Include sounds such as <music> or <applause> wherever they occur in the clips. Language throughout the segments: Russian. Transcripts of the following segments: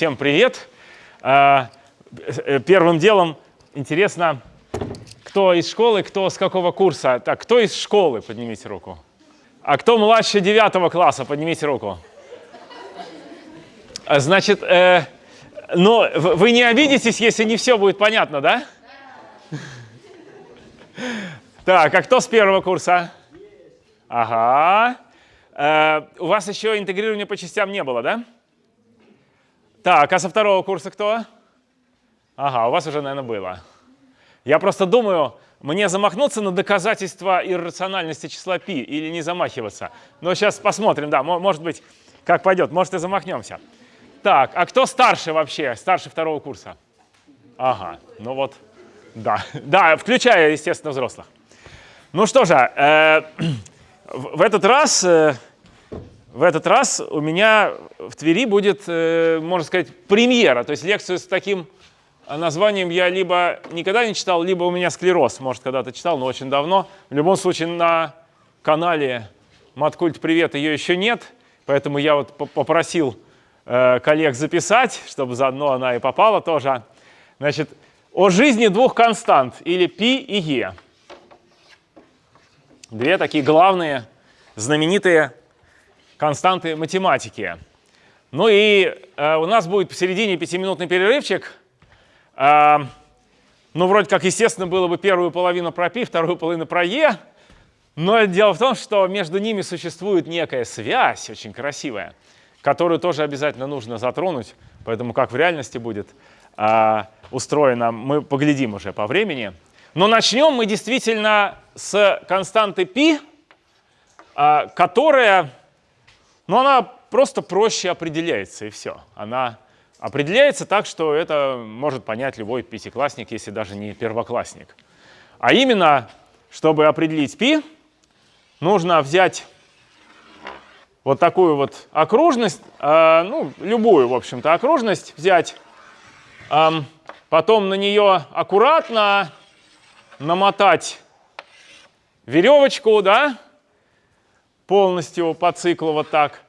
Всем привет. Э, э, первым делом интересно, кто из школы, кто с какого курса. Так, кто из школы, поднимите руку. А кто младше девятого класса, поднимите руку. Значит, э, но вы не обидитесь, если не все будет понятно, да? Так, а кто с первого курса? Ага. Э, у вас еще интегрирования по частям не было, да? Так, а со второго курса кто? Ага, у вас уже, наверное, было. Я просто думаю, мне замахнуться на доказательство иррациональности числа π или не замахиваться. Но сейчас посмотрим, да, может быть, как пойдет, может и замахнемся. Так, а кто старше вообще, старше второго курса? Ага, ну вот, да, <laughs> да, включая, естественно, взрослых. Ну что же, э, <clears throat> в этот раз, э, в этот раз у меня в Твери будет, э, можно сказать, премьера, то есть лекцию с таким названием я либо никогда не читал, либо у меня склероз, может, когда-то читал, но очень давно. В любом случае на канале Маткульт Привет ее еще нет, поэтому я вот попросил коллег записать, чтобы заодно она и попала тоже. Значит, о жизни двух констант, или π и e. Две такие главные, знаменитые константы математики. Ну и э, у нас будет посередине пятиминутный перерывчик. Э, ну, вроде как, естественно, было бы первую половину про π, вторую половину про e. Но дело в том, что между ними существует некая связь, очень красивая, которую тоже обязательно нужно затронуть. Поэтому как в реальности будет э, устроено, мы поглядим уже по времени. Но начнем мы действительно с константы π, а, которая, ну, она просто проще определяется, и все. Она определяется так, что это может понять любой пятиклассник, если даже не первоклассник. А именно, чтобы определить π, нужно взять вот такую вот окружность, а, ну, любую, в общем-то, окружность взять, потом на нее аккуратно намотать веревочку, да, полностью по циклу вот так,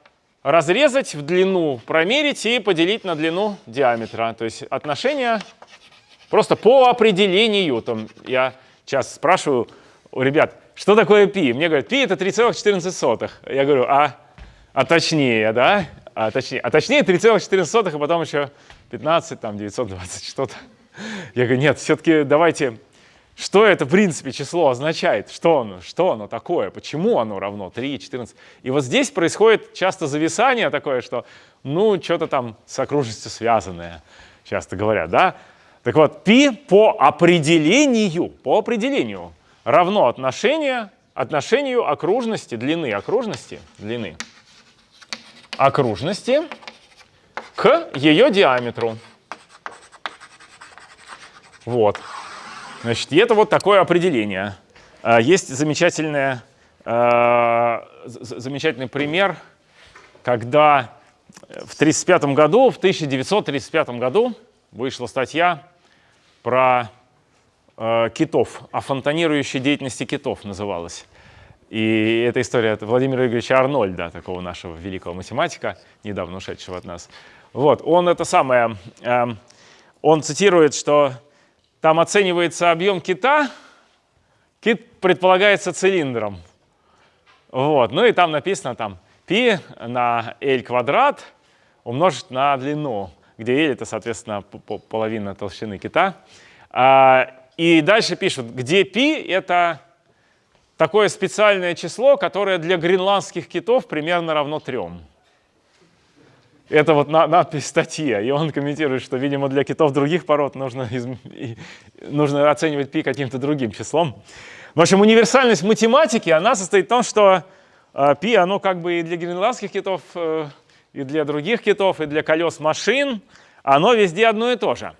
разрезать в длину, промерить и поделить на длину диаметра. То есть отношение просто по определению. Там я сейчас спрашиваю у ребят, что такое π? Мне говорят, π это 3,14. Я говорю, а, а точнее, да? А точнее, а точнее 3,14, а потом еще 15, там 920 что-то. Я говорю, нет, все-таки давайте что это, в принципе, число означает? Что оно? Что оно такое? Почему оно равно 3, 14? И вот здесь происходит часто зависание такое, что, ну, что-то там с окружностью связанное, часто говорят, да? Так вот, π по определению, по определению равно отношение, отношению окружности, длины окружности, длины окружности к ее диаметру. Вот. Значит, и это вот такое определение. А, есть замечательное, а, замечательный пример, когда в 1935 году, в 1935 году вышла статья про а, китов, о фонтанирующей деятельности китов называлась. И эта история от Владимира Игоревича Арнольда, такого нашего великого математика, недавно ушедшего от нас. Вот, он это самое, он цитирует, что там оценивается объем кита, кит предполагается цилиндром. Вот. Ну и там написано там π на L квадрат умножить на длину, где L это, соответственно, половина толщины кита. А, и дальше пишут, где π это такое специальное число, которое для гренландских китов примерно равно 3. Это вот на, надпись статьи, и он комментирует, что, видимо, для китов других пород нужно, из, нужно оценивать пи каким-то другим числом. В общем, универсальность математики, она состоит в том, что э, пи, оно как бы и для гренландских китов, э, и для других китов, и для колес машин, оно везде одно и то же.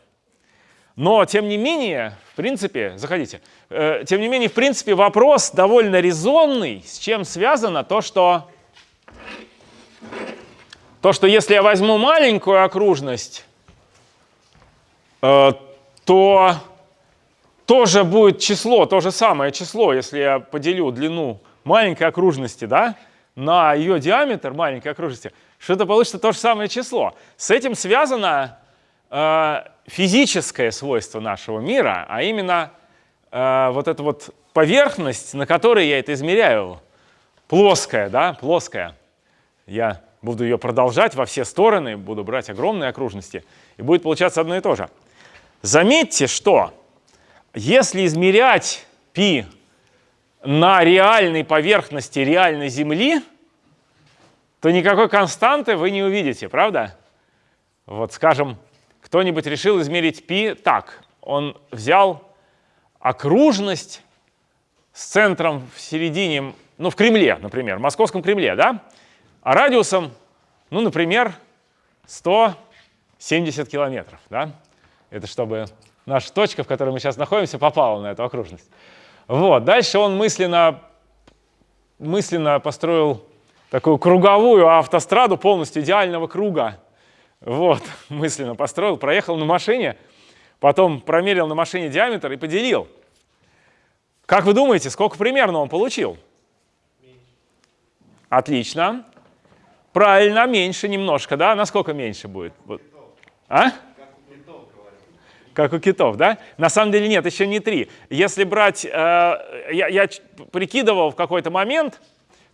Но, тем не менее, в принципе, заходите, э, тем не менее, в принципе, вопрос довольно резонный, с чем связано то, что то, что если я возьму маленькую окружность, э, то тоже будет число, то же самое число, если я поделю длину маленькой окружности да, на ее диаметр маленькой окружности, что это получится то же самое число. С этим связано э, физическое свойство нашего мира, а именно э, вот эта вот поверхность, на которой я это измеряю, плоская, да, плоская. Я буду ее продолжать во все стороны, буду брать огромные окружности, и будет получаться одно и то же. Заметьте, что если измерять π на реальной поверхности реальной Земли, то никакой константы вы не увидите, правда? Вот, скажем, кто-нибудь решил измерить π так. Он взял окружность с центром в середине, ну, в Кремле, например, в Московском Кремле, да? А радиусом, ну, например, 170 километров, да? Это чтобы наша точка, в которой мы сейчас находимся, попала на эту окружность. Вот. Дальше он мысленно, мысленно построил такую круговую автостраду полностью идеального круга. Вот, <laughs> мысленно построил, проехал на машине, потом промерил на машине диаметр и поделил. Как вы думаете, сколько примерно он получил? Отлично. Правильно, меньше немножко, да? Насколько меньше будет? А? Как у китов, да? На самом деле нет, еще не три. Если брать, э, я, я прикидывал в какой-то момент,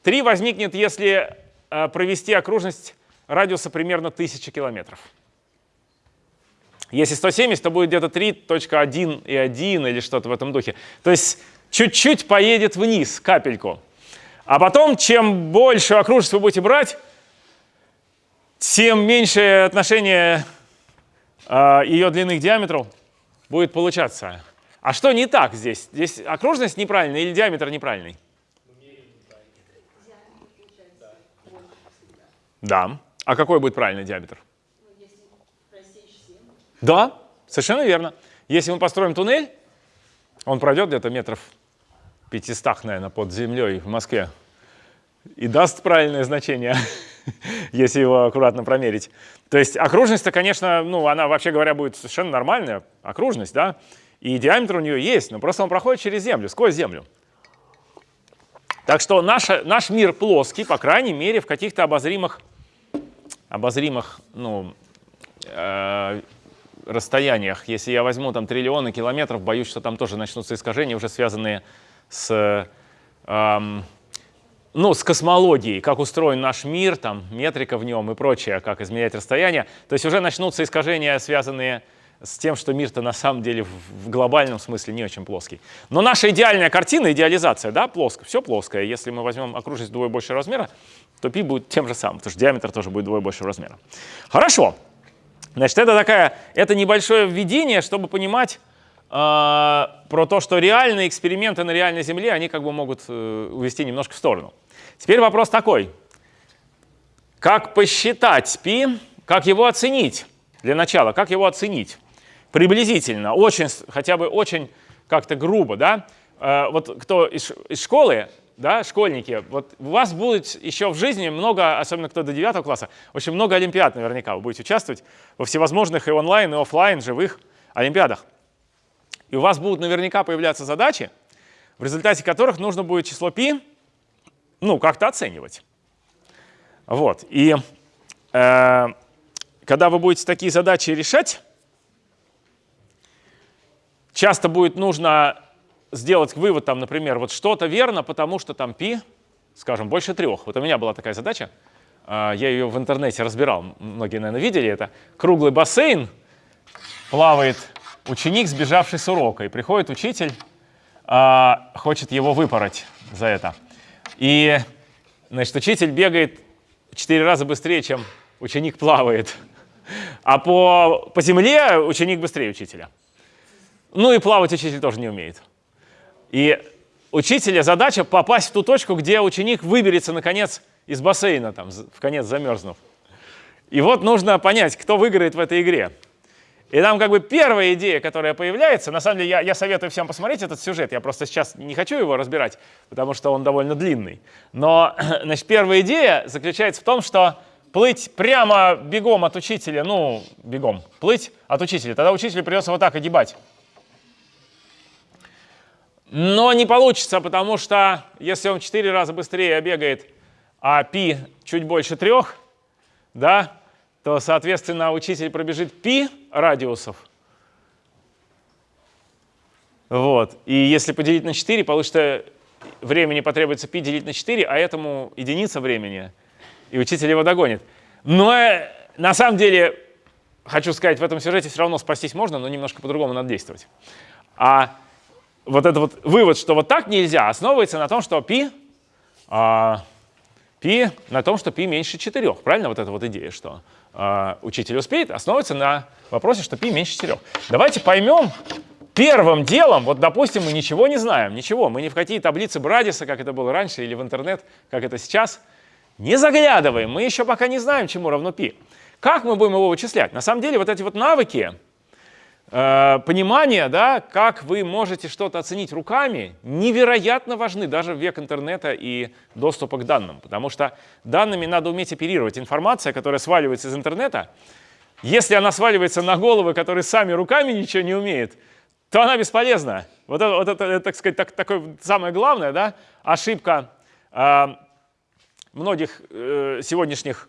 три возникнет, если э, провести окружность радиуса примерно 1000 километров. Если 170, то будет где-то 3.1 и 1 или что-то в этом духе. То есть чуть-чуть поедет вниз, капельку. А потом, чем больше окружность вы будете брать, тем меньше отношение э, ее длины к диаметру будет получаться. А что не так здесь? Здесь окружность неправильная или диаметр неправильный? Да. А какой будет правильный диаметр? Да, совершенно верно. Если мы построим туннель, он пройдет где-то метров 500, наверное, под землей в Москве и даст правильное значение, <laughs> <laughs> если его аккуратно промерить. То есть окружность-то, конечно, ну, она, вообще говоря, будет совершенно нормальная окружность, да, и диаметр у нее есть, но просто он проходит через Землю, сквозь Землю. Так что наш, наш мир плоский, по крайней мере, в каких-то обозримых обозримых ну, э, расстояниях. Если я возьму там триллионы километров, боюсь, что там тоже начнутся искажения, уже связанные с, э, ну, с космологией, как устроен наш мир, там, метрика в нем и прочее, как измерять расстояние. То есть уже начнутся искажения, связанные с тем, что мир-то на самом деле в глобальном смысле не очень плоский. Но наша идеальная картина, идеализация, да, плоская, все плоское. Если мы возьмем окружность вдвое больше размера, то π будет тем же самым, потому что диаметр тоже будет вдвое больше размера. Хорошо. Значит, это такая, это небольшое введение, чтобы понимать про то, что реальные эксперименты на реальной Земле, они как бы могут э, увести немножко в сторону. Теперь вопрос такой. Как посчитать π, как его оценить? Для начала, как его оценить? Приблизительно, очень, хотя бы очень как-то грубо, да? Э, вот кто из, из школы да, школьники, вот у вас будет еще в жизни много, особенно кто до 9 класса, очень много олимпиад наверняка. Вы будете участвовать во всевозможных и онлайн, и офлайн живых олимпиадах. И у вас будут наверняка появляться задачи, в результате которых нужно будет число π ну, как-то оценивать. Вот. И э, когда вы будете такие задачи решать, часто будет нужно сделать вывод, там, например, вот что-то верно, потому что там π, скажем, больше трех. Вот у меня была такая задача, а, я ее в интернете разбирал, многие, наверное, видели это. Круглый бассейн, плавает ученик, сбежавший с урока, и приходит учитель, а, хочет его выпороть за это. И, значит, учитель бегает четыре раза быстрее, чем ученик плавает. А по, по земле ученик быстрее учителя. Ну и плавать учитель тоже не умеет. И учителя задача попасть в ту точку, где ученик выберется, наконец, из бассейна, там, в конец замерзнув. И вот нужно понять, кто выиграет в этой игре. И там как бы первая идея, которая появляется, на самом деле я, я советую всем посмотреть этот сюжет, я просто сейчас не хочу его разбирать, потому что он довольно длинный. Но <clears throat> значит, первая идея заключается в том, что плыть прямо бегом от учителя, ну, бегом, плыть от учителя, тогда учителю придется вот так огибать. Но не получится, потому что если он в 4 раза быстрее бегает, а π чуть больше 3, да, то, соответственно, учитель пробежит π радиусов. Вот. И если поделить на 4, получится времени потребуется π делить на 4, а этому единица времени, и учитель его догонит. Но э, на самом деле, хочу сказать, в этом сюжете все равно спастись можно, но немножко по-другому надо действовать. А вот этот вот вывод, что вот так нельзя, основывается на том, что π, а, Пи на том, что пи меньше 4. Правильно вот эта вот идея, что э, учитель успеет, основывается на вопросе, что пи меньше 4. Давайте поймем первым делом, вот допустим, мы ничего не знаем, ничего, мы ни в какие таблицы Брадиса, как это было раньше, или в интернет, как это сейчас, не заглядываем, мы еще пока не знаем, чему равно пи. Как мы будем его вычислять? На самом деле вот эти вот навыки, понимание, да, как вы можете что-то оценить руками, невероятно важны даже в век интернета и доступа к данным, потому что данными надо уметь оперировать. Информация, которая сваливается из интернета, если она сваливается на головы, которые сами руками ничего не умеют, то она бесполезна. Вот это, вот это так сказать, так, такое самое главное, да, ошибка э, многих э, сегодняшних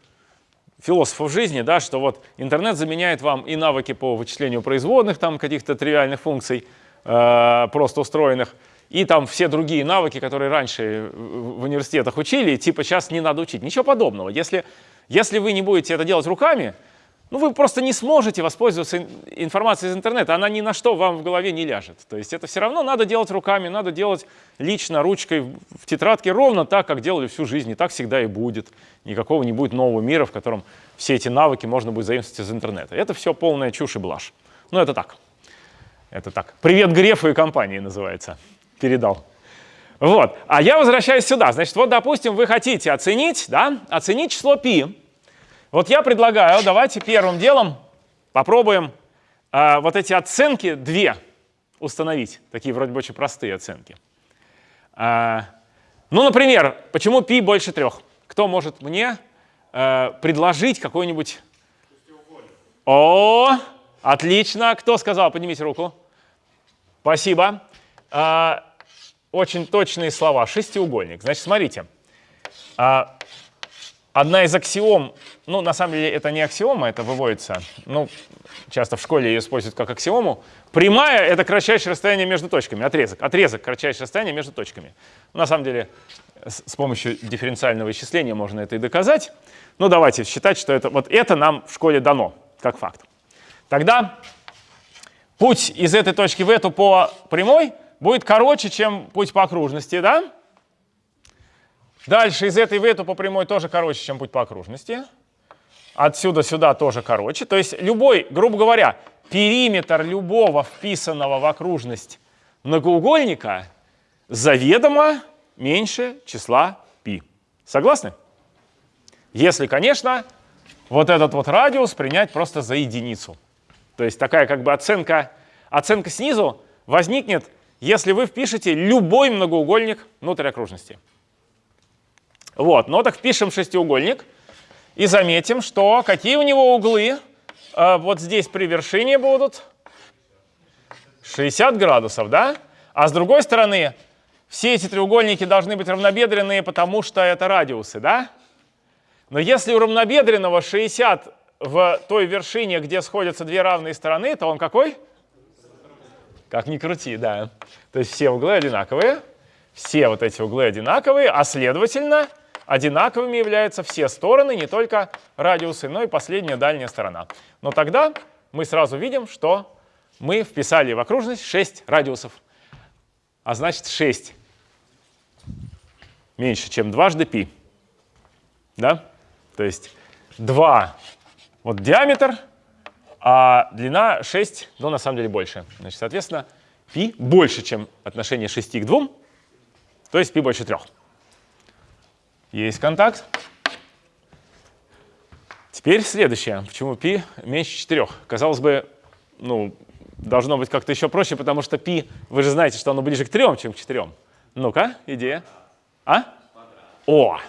философов жизни, да, что вот интернет заменяет вам и навыки по вычислению производных, там каких-то тривиальных функций, э, просто устроенных, и там все другие навыки, которые раньше в университетах учили, типа сейчас не надо учить. Ничего подобного. Если, если вы не будете это делать руками, ну, вы просто не сможете воспользоваться информацией из интернета, она ни на что вам в голове не ляжет. То есть это все равно надо делать руками, надо делать лично, ручкой, в тетрадке, ровно так, как делали всю жизнь, и так всегда и будет. Никакого не будет нового мира, в котором все эти навыки можно будет заимствовать из интернета. Это все полная чушь и блажь. Ну, это так. Это так. Привет Грефу и компании называется. Передал. Вот. А я возвращаюсь сюда. Значит, вот, допустим, вы хотите оценить, да, оценить число π вот я предлагаю, давайте первым делом попробуем э, вот эти оценки две установить, такие вроде бы очень простые оценки. Э, ну, например, почему π больше трех? Кто может мне э, предложить какой-нибудь... О, отлично. Кто сказал? Поднимите руку. Спасибо. Э, очень точные слова. Шестиугольник. Значит, смотрите. Э, одна из аксиом, ну, на самом деле это не аксиома, это выводится, ну, часто в школе ее используют как аксиому. Прямая — это кратчайшее расстояние между точками, отрезок. Отрезок — кратчайшее расстояние между точками. На самом деле с помощью дифференциального исчисления можно это и доказать. Ну, давайте считать, что это, вот это нам в школе дано, как факт. Тогда путь из этой точки в эту по прямой будет короче, чем путь по окружности, да? Дальше из этой в эту по прямой тоже короче, чем путь по окружности. Отсюда сюда тоже короче. То есть любой, грубо говоря, периметр любого вписанного в окружность многоугольника заведомо меньше числа π. Согласны? Если, конечно, вот этот вот радиус принять просто за единицу. То есть такая как бы оценка, оценка снизу возникнет, если вы впишете любой многоугольник внутрь окружности. Вот, ну так впишем шестиугольник и заметим, что какие у него углы э, вот здесь при вершине будут 60 градусов, да? А с другой стороны, все эти треугольники должны быть равнобедренные, потому что это радиусы, да? Но если у равнобедренного 60 в той вершине, где сходятся две равные стороны, то он какой? Как ни крути, да. То есть все углы одинаковые, все вот эти углы одинаковые, а следовательно, одинаковыми являются все стороны, не только радиусы, но и последняя дальняя сторона. Но тогда мы сразу видим, что мы вписали в окружность 6 радиусов. А значит 6 меньше, чем дважды π. Да? То есть 2 вот диаметр, а длина 6, ну на самом деле больше. Значит, соответственно, π больше, чем отношение 6 к 2, то есть π больше 3. Есть контакт. Теперь следующее. Почему π меньше 4? Казалось бы, ну, должно быть как-то еще проще, потому что π, вы же знаете, что оно ближе к 3, чем к 4. Ну-ка, идея. А? О,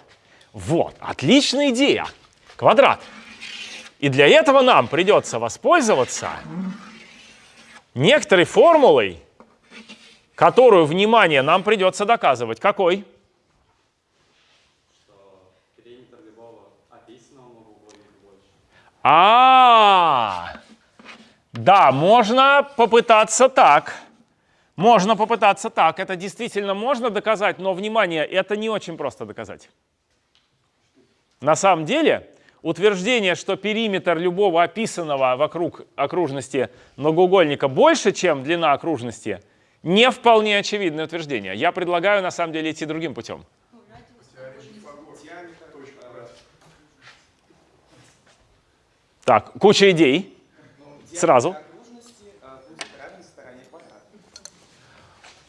вот, отличная идея. Квадрат. И для этого нам придется воспользоваться некоторой формулой, которую, внимание, нам придется доказывать. Какой? периметр любого описанного многоугольника больше. А, да, можно попытаться так. Можно попытаться так. Это действительно можно доказать, но, внимание, это не очень просто доказать. На самом деле, утверждение, что периметр любого описанного вокруг окружности многоугольника больше, чем длина окружности, не вполне очевидное утверждение. Я предлагаю, на самом деле, идти другим путем. Так, куча идей. Сразу.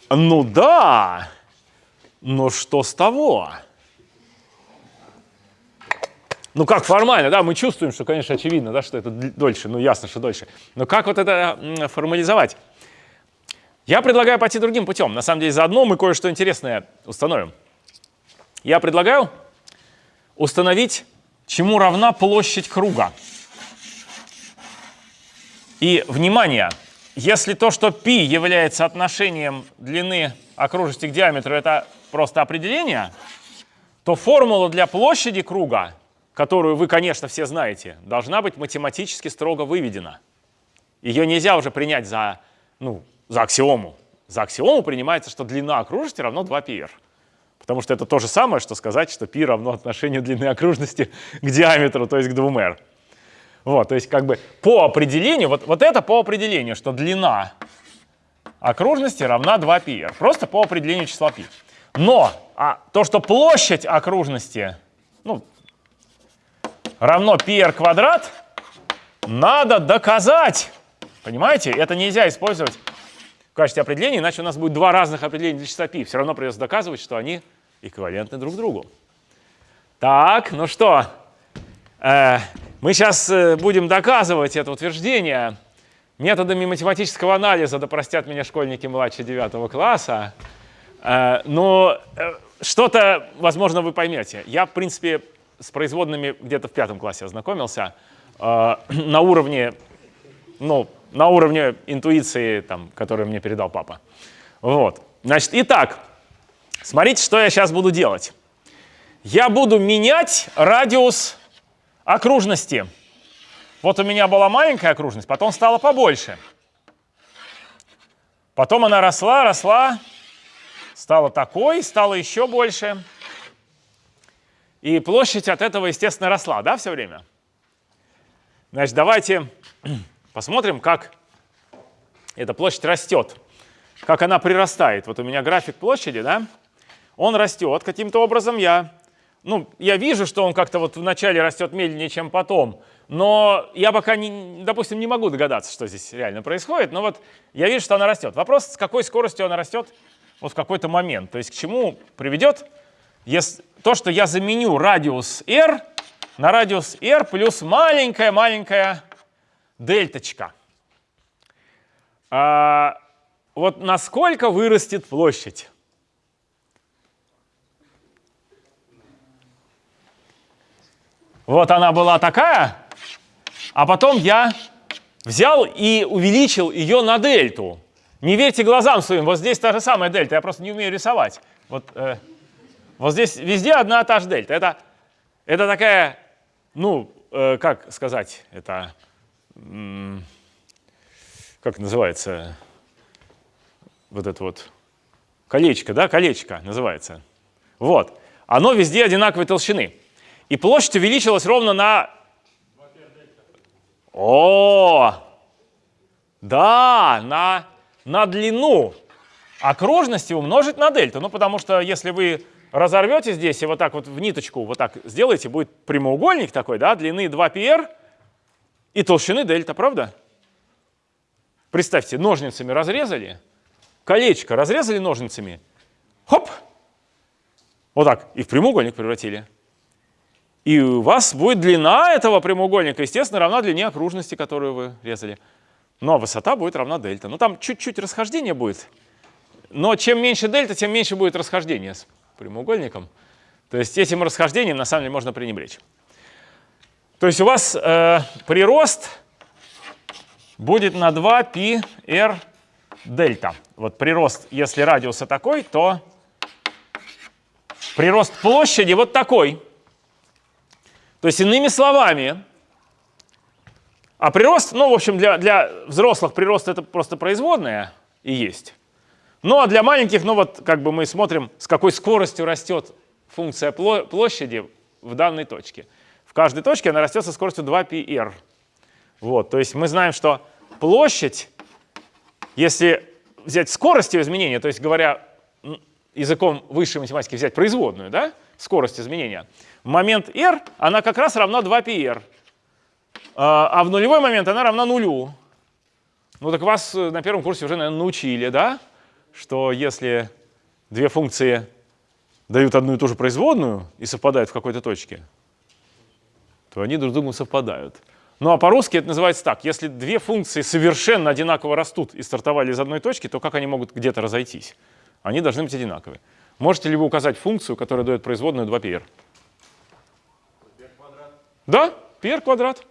Ну да, но что с того? Ну как формально, да, мы чувствуем, что, конечно, очевидно, да, что это дольше, ну ясно, что дольше. Но как вот это формализовать? Я предлагаю пойти другим путем. На самом деле, заодно мы кое-что интересное установим. Я предлагаю установить, чему равна площадь круга. И, внимание, если то, что π является отношением длины окружности к диаметру, это просто определение, то формула для площади круга, которую вы, конечно, все знаете, должна быть математически строго выведена. Ее нельзя уже принять за, ну, за аксиому. За аксиому принимается, что длина окружности равно 2πr. Потому что это то же самое, что сказать, что π равно отношению длины окружности к диаметру, то есть к 2r. Вот, то есть как бы по определению, вот, вот это по определению, что длина окружности равна 2πr. Просто по определению числа π. Но а то, что площадь окружности ну, равно πr квадрат, надо доказать. Понимаете? Это нельзя использовать в качестве определения, иначе у нас будет два разных определения для числа π. Все равно придется доказывать, что они эквивалентны друг другу. Так, ну что, э, мы сейчас э, будем доказывать это утверждение методами математического анализа, да простят меня школьники младше 9 класса. Э, но э, что-то, возможно, вы поймете. Я, в принципе, с производными где-то в пятом классе ознакомился <clears throat> на уровне, ну, на уровне интуиции, там, которую мне передал папа. Вот. Значит, итак, смотрите, что я сейчас буду делать. Я буду менять радиус окружности. Вот у меня была маленькая окружность, потом стала побольше. Потом она росла, росла, стала такой, стала еще больше. И площадь от этого, естественно, росла, да, все время? Значит, давайте <clears throat> посмотрим, как эта площадь растет, как она прирастает. Вот у меня график площади, да, он растет каким-то образом. Я ну, я вижу, что он как-то вот вначале растет медленнее, чем потом, но я пока, не, допустим, не могу догадаться, что здесь реально происходит, но вот я вижу, что она растет. Вопрос, с какой скоростью она растет вот в какой-то момент, то есть к чему приведет если, то, что я заменю радиус r на радиус r плюс маленькая-маленькая дельточка. А, вот насколько вырастет площадь? Вот она была такая, а потом я взял и увеличил ее на дельту. Не верьте глазам своим, вот здесь та же самая дельта, я просто не умею рисовать. Вот, э, вот здесь везде одна та же дельта. Это, это такая, ну, э, как сказать, это, как называется, вот это вот, колечко, да, колечко называется. Вот, оно везде одинаковой толщины. И площадь увеличилась ровно на... О, да, на, на длину окружности умножить на дельту. Ну, потому что если вы разорвете здесь и вот так вот в ниточку вот так сделаете, будет прямоугольник такой, да, длины 2πr и толщины дельта, правда? Представьте, ножницами разрезали, колечко разрезали ножницами, хоп, вот так, и в прямоугольник превратили. И у вас будет длина этого прямоугольника, естественно, равна длине окружности, которую вы резали. Но высота будет равна дельта. Ну там чуть-чуть расхождение будет. Но чем меньше дельта, тем меньше будет расхождение с прямоугольником. То есть этим расхождением на самом деле можно пренебречь. То есть у вас э, прирост будет на 2 π r дельта. Вот прирост, если радиуса такой, то прирост площади вот такой. То есть, иными словами, а прирост, ну, в общем, для, для взрослых прирост это просто производная и есть. Ну, а для маленьких, ну, вот как бы мы смотрим, с какой скоростью растет функция площади в данной точке. В каждой точке она растет со скоростью 2πr. Вот, то есть мы знаем, что площадь, если взять скорость ее изменения, то есть говоря языком высшей математики взять производную, да, скорость изменения, момент r она как раз равна 2πr, а, а в нулевой момент она равна нулю. Ну так вас э, на первом курсе уже, наверное, научили, да, что если две функции дают одну и ту же производную и совпадают в какой-то точке, то они друг с другом совпадают. Ну а по-русски это называется так. Если две функции совершенно одинаково растут и стартовали из одной точки, то как они могут где-то разойтись? Они должны быть одинаковые. Можете ли вы указать функцию, которая дает производную 2πr? Да, πr квадрат.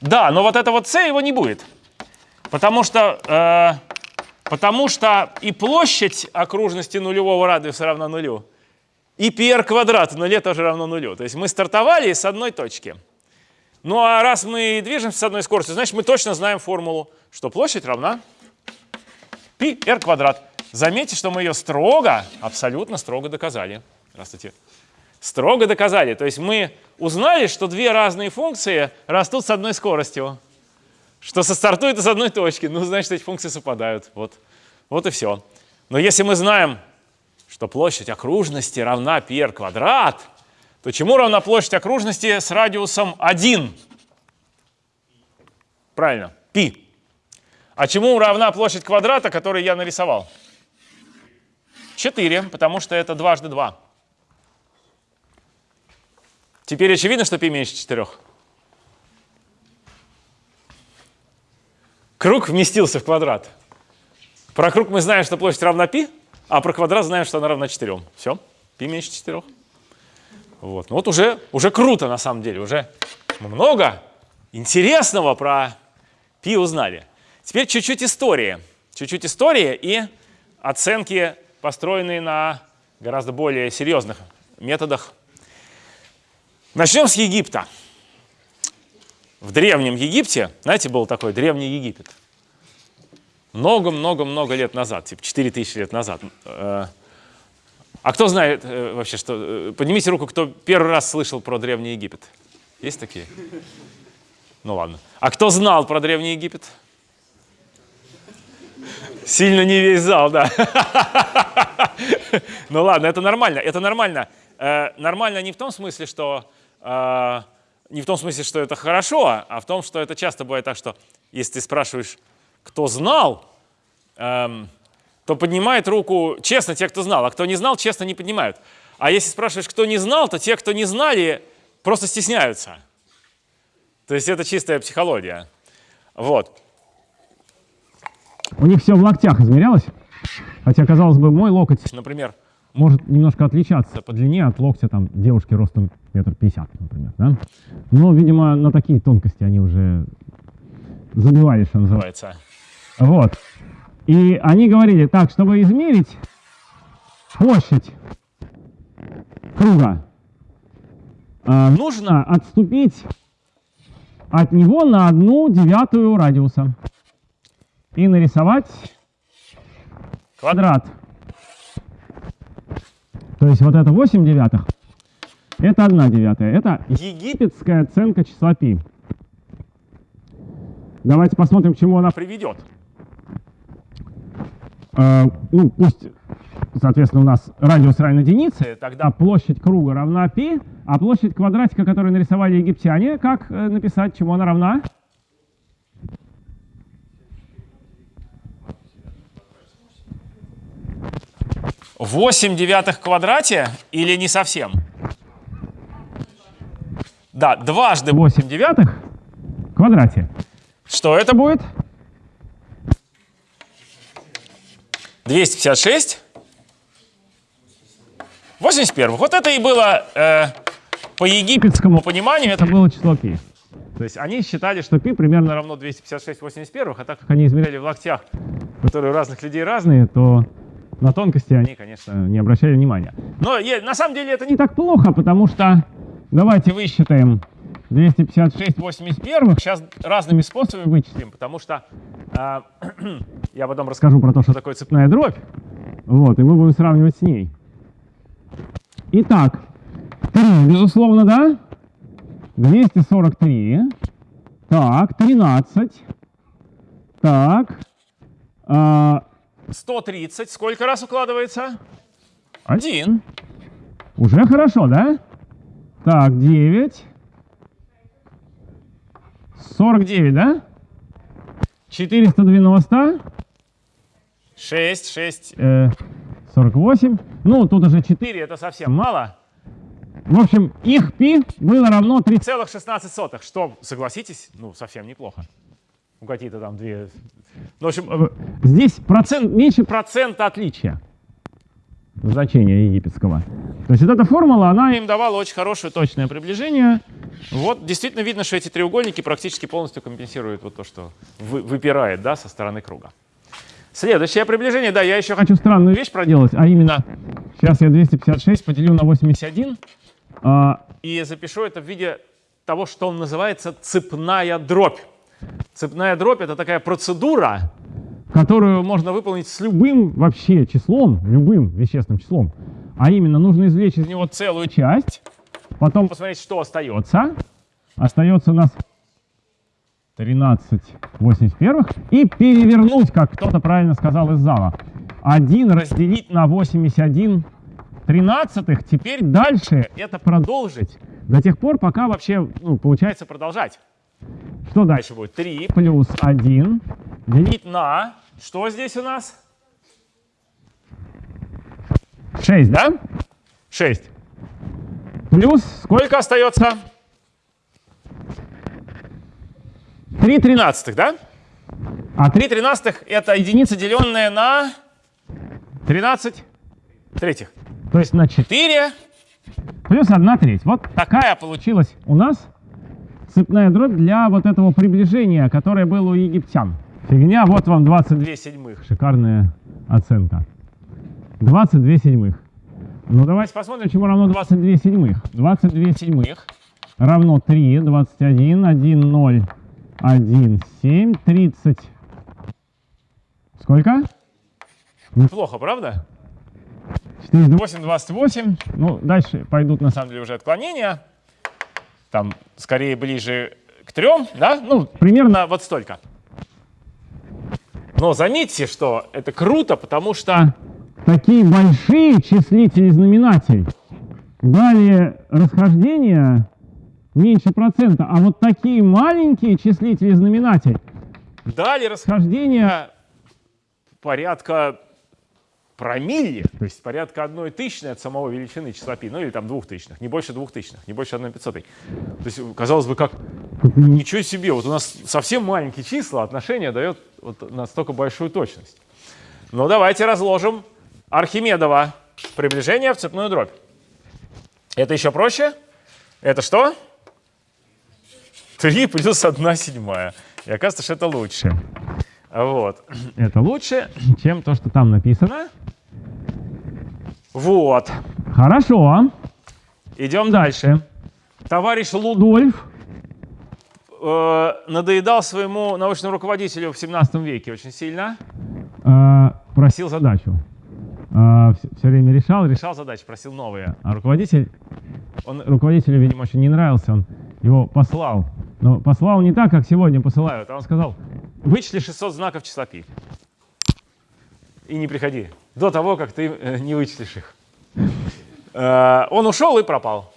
Да, но вот это вот c его не будет. Потому что, э, потому что и площадь окружности нулевого радиуса равна нулю, и πr квадрат в нуле тоже равно нулю. То есть мы стартовали с одной точки. Ну а раз мы движемся с одной скоростью, значит мы точно знаем формулу, что площадь равна π r квадрат. Заметьте, что мы ее строго, абсолютно строго доказали. Здравствуйте. Строго доказали. То есть мы узнали, что две разные функции растут с одной скоростью. Что состартуют из одной точки. Ну, значит, эти функции совпадают. Вот, вот и все. Но если мы знаем, что площадь окружности равна π r квадрат, то чему равна площадь окружности с радиусом 1? Правильно, π. А чему равна площадь квадрата, который я нарисовал? 4, потому что это дважды 2. Теперь очевидно, что π меньше 4. Круг вместился в квадрат. Про круг мы знаем, что площадь равна π, а про квадрат знаем, что она равна 4. Все, π меньше 4. Вот. Ну вот уже, уже круто на самом деле, уже много интересного про пи узнали. Теперь чуть-чуть истории. Чуть-чуть истории и оценки, построенные на гораздо более серьезных методах. Начнем с Египта. В Древнем Египте, знаете, был такой Древний Египет. Много-много-много лет назад, типа 4000 лет назад. Э, а кто знает э, вообще, что... Э, поднимите руку, кто первый раз слышал про Древний Египет. Есть такие? Ну ладно. А кто знал про Древний Египет? Сильно не весь зал, да. Ну ладно, это нормально, это нормально. Э, нормально не в том смысле, что... Э, не в том смысле, что это хорошо, а в том, что это часто бывает так, что если ты спрашиваешь, кто знал, эм, то поднимает руку честно те, кто знал, а кто не знал, честно не поднимают. А если спрашиваешь, кто не знал, то те, кто не знали, просто стесняются. То есть это чистая психология. Вот. У них все в локтях измерялось, хотя, казалось бы, мой локоть, например, может немножко отличаться по длине от локтя там девушки ростом метр пятьдесят, например, да? Но, видимо, на такие тонкости они уже забивали, что называется. Вот. И они говорили, так, чтобы измерить площадь круга, а, нужно отступить от него на одну девятую радиуса и нарисовать квадрат. То есть вот это 8 девятых, это 1 девятая. Это египетская оценка числа π. Давайте посмотрим, к чему она приведет. Э, ну, пусть, соответственно, у нас радиус равен единице, тогда площадь круга равна π, а площадь квадратика, которую нарисовали египтяне, как э, написать, чему она равна? Восемь девятых в квадрате или не совсем? Да, дважды 8 девятых в квадрате. Что это будет? 256. 81. Вот это и было э, по египетскому пониманию, это было число π. То есть они считали, что π примерно равно 256 81, а так как они измеряли в локтях, которые у разных людей разные, то на тонкости они, конечно, не обращали внимания. Но на самом деле это не так плохо, потому что давайте высчитаем 256 81. Сейчас разными способами вычислим, потому что а, <clears throat> я потом расскажу про то, что такое цепная дробь. Вот, и мы будем сравнивать с ней. Итак, 3, безусловно, да? 243. Так, 13. Так. а, 130. Сколько раз укладывается? Один. Уже хорошо, да? Так, 9. 49, да? 490. 6, 6, э, 48. Ну, тут уже 4, это совсем мало. В общем, их пи было равно 3,16, что, согласитесь, ну, совсем неплохо. Ну, какие-то там две... Ну, в общем, э, здесь процент, меньше процента отличия значения египетского. То есть вот эта формула, она им давала очень хорошее точное приближение. Вот действительно видно, что эти треугольники практически полностью компенсируют вот то, что вы, выпирает да, со стороны круга. Следующее приближение, да, я еще хочу странную вещь проделать, а именно, сейчас я 256 поделю на 81 а, и запишу это в виде того, что он называется цепная дробь. Цепная дробь — это такая процедура, которую можно выполнить с любым вообще числом, любым вещественным числом. А именно, нужно извлечь из него целую часть, потом посмотреть, что остается. Остается у нас 13 81 и перевернуть, как кто-то правильно сказал из зала. 1 разделить на 81 тринадцатых. Теперь дальше это продолжить до тех пор, пока вообще ну, получается продолжать. Что дальше будет? 3 плюс 1 делить на... Что здесь у нас? 6, да? 6. Плюс сколько остается? 3 тринадцатых, да? А 3 тринадцатых это единица, деленная на 13 третьих. То есть на 4 плюс 1 треть. Вот такая получилась у нас цепная дробь для вот этого приближения, которое было у египтян. Фигня, вот вам 22 седьмых. Шикарная оценка. 22 седьмых. Ну давайте посмотрим, чему равно 22 седьмых. 22 седьмых равно 3, 21, 1, 0, 1, 7, 30. Сколько? Неплохо, правда? 48, 28. Ну, дальше пойдут, на самом деле, уже отклонения. Там, скорее, ближе к трем, да? Ну, примерно вот столько. Но заметьте, что это круто, потому что такие большие числители знаменатель дали расхождение меньше процента, а вот такие маленькие числители знаменатель дали расхождение порядка промилле, то есть порядка одной тысячной от самого величины числа π, ну или там двух тысячных, не больше двух тысячных, не больше одной пятьсотой. То есть, казалось бы, как ничего себе, вот у нас совсем маленькие числа, отношение дает вот настолько большую точность. Ну давайте разложим Архимедова приближение в цепную дробь. Это еще проще. Это что? 3 плюс 1 седьмая. И оказывается, что это лучше. Вот. Это лучше, чем то, что там написано. Вот. Хорошо. Идем дальше. Товарищ Лудольф э, надоедал своему научному руководителю в 17 веке очень сильно. Э, просил задачу. Э, все, все время решал, решал задачи, просил новые. А руководитель, он руководителю, видимо, очень не нравился, он его послал. Но послал не так, как сегодня посылают, а он сказал, вычисли 600 знаков числа π. И не приходи до того, как ты э, не вычислишь их. Э, он ушел и пропал.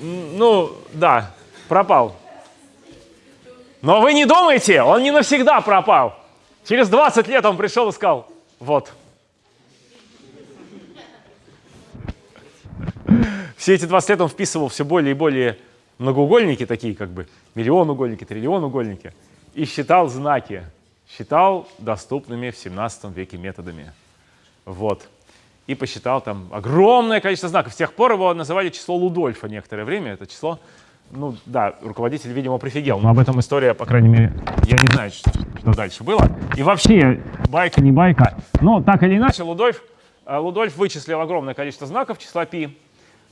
Ну, да, пропал. Но вы не думайте, он не навсегда пропал. Через 20 лет он пришел и сказал, вот. Все эти 20 лет он вписывал все более и более многоугольники, такие как бы миллион угольники, триллион угольники, и считал знаки, считал доступными в 17 веке методами. Вот. И посчитал там огромное количество знаков. С тех пор его называли число Лудольфа некоторое время. Это число, ну да, руководитель, видимо, прифигел. Но об этом история, по крайней мере, я не знаю, что, что дальше было. И вообще, байка, не байка. Но так или иначе, Лудольф, э, Лудольф вычислил огромное количество знаков числа π,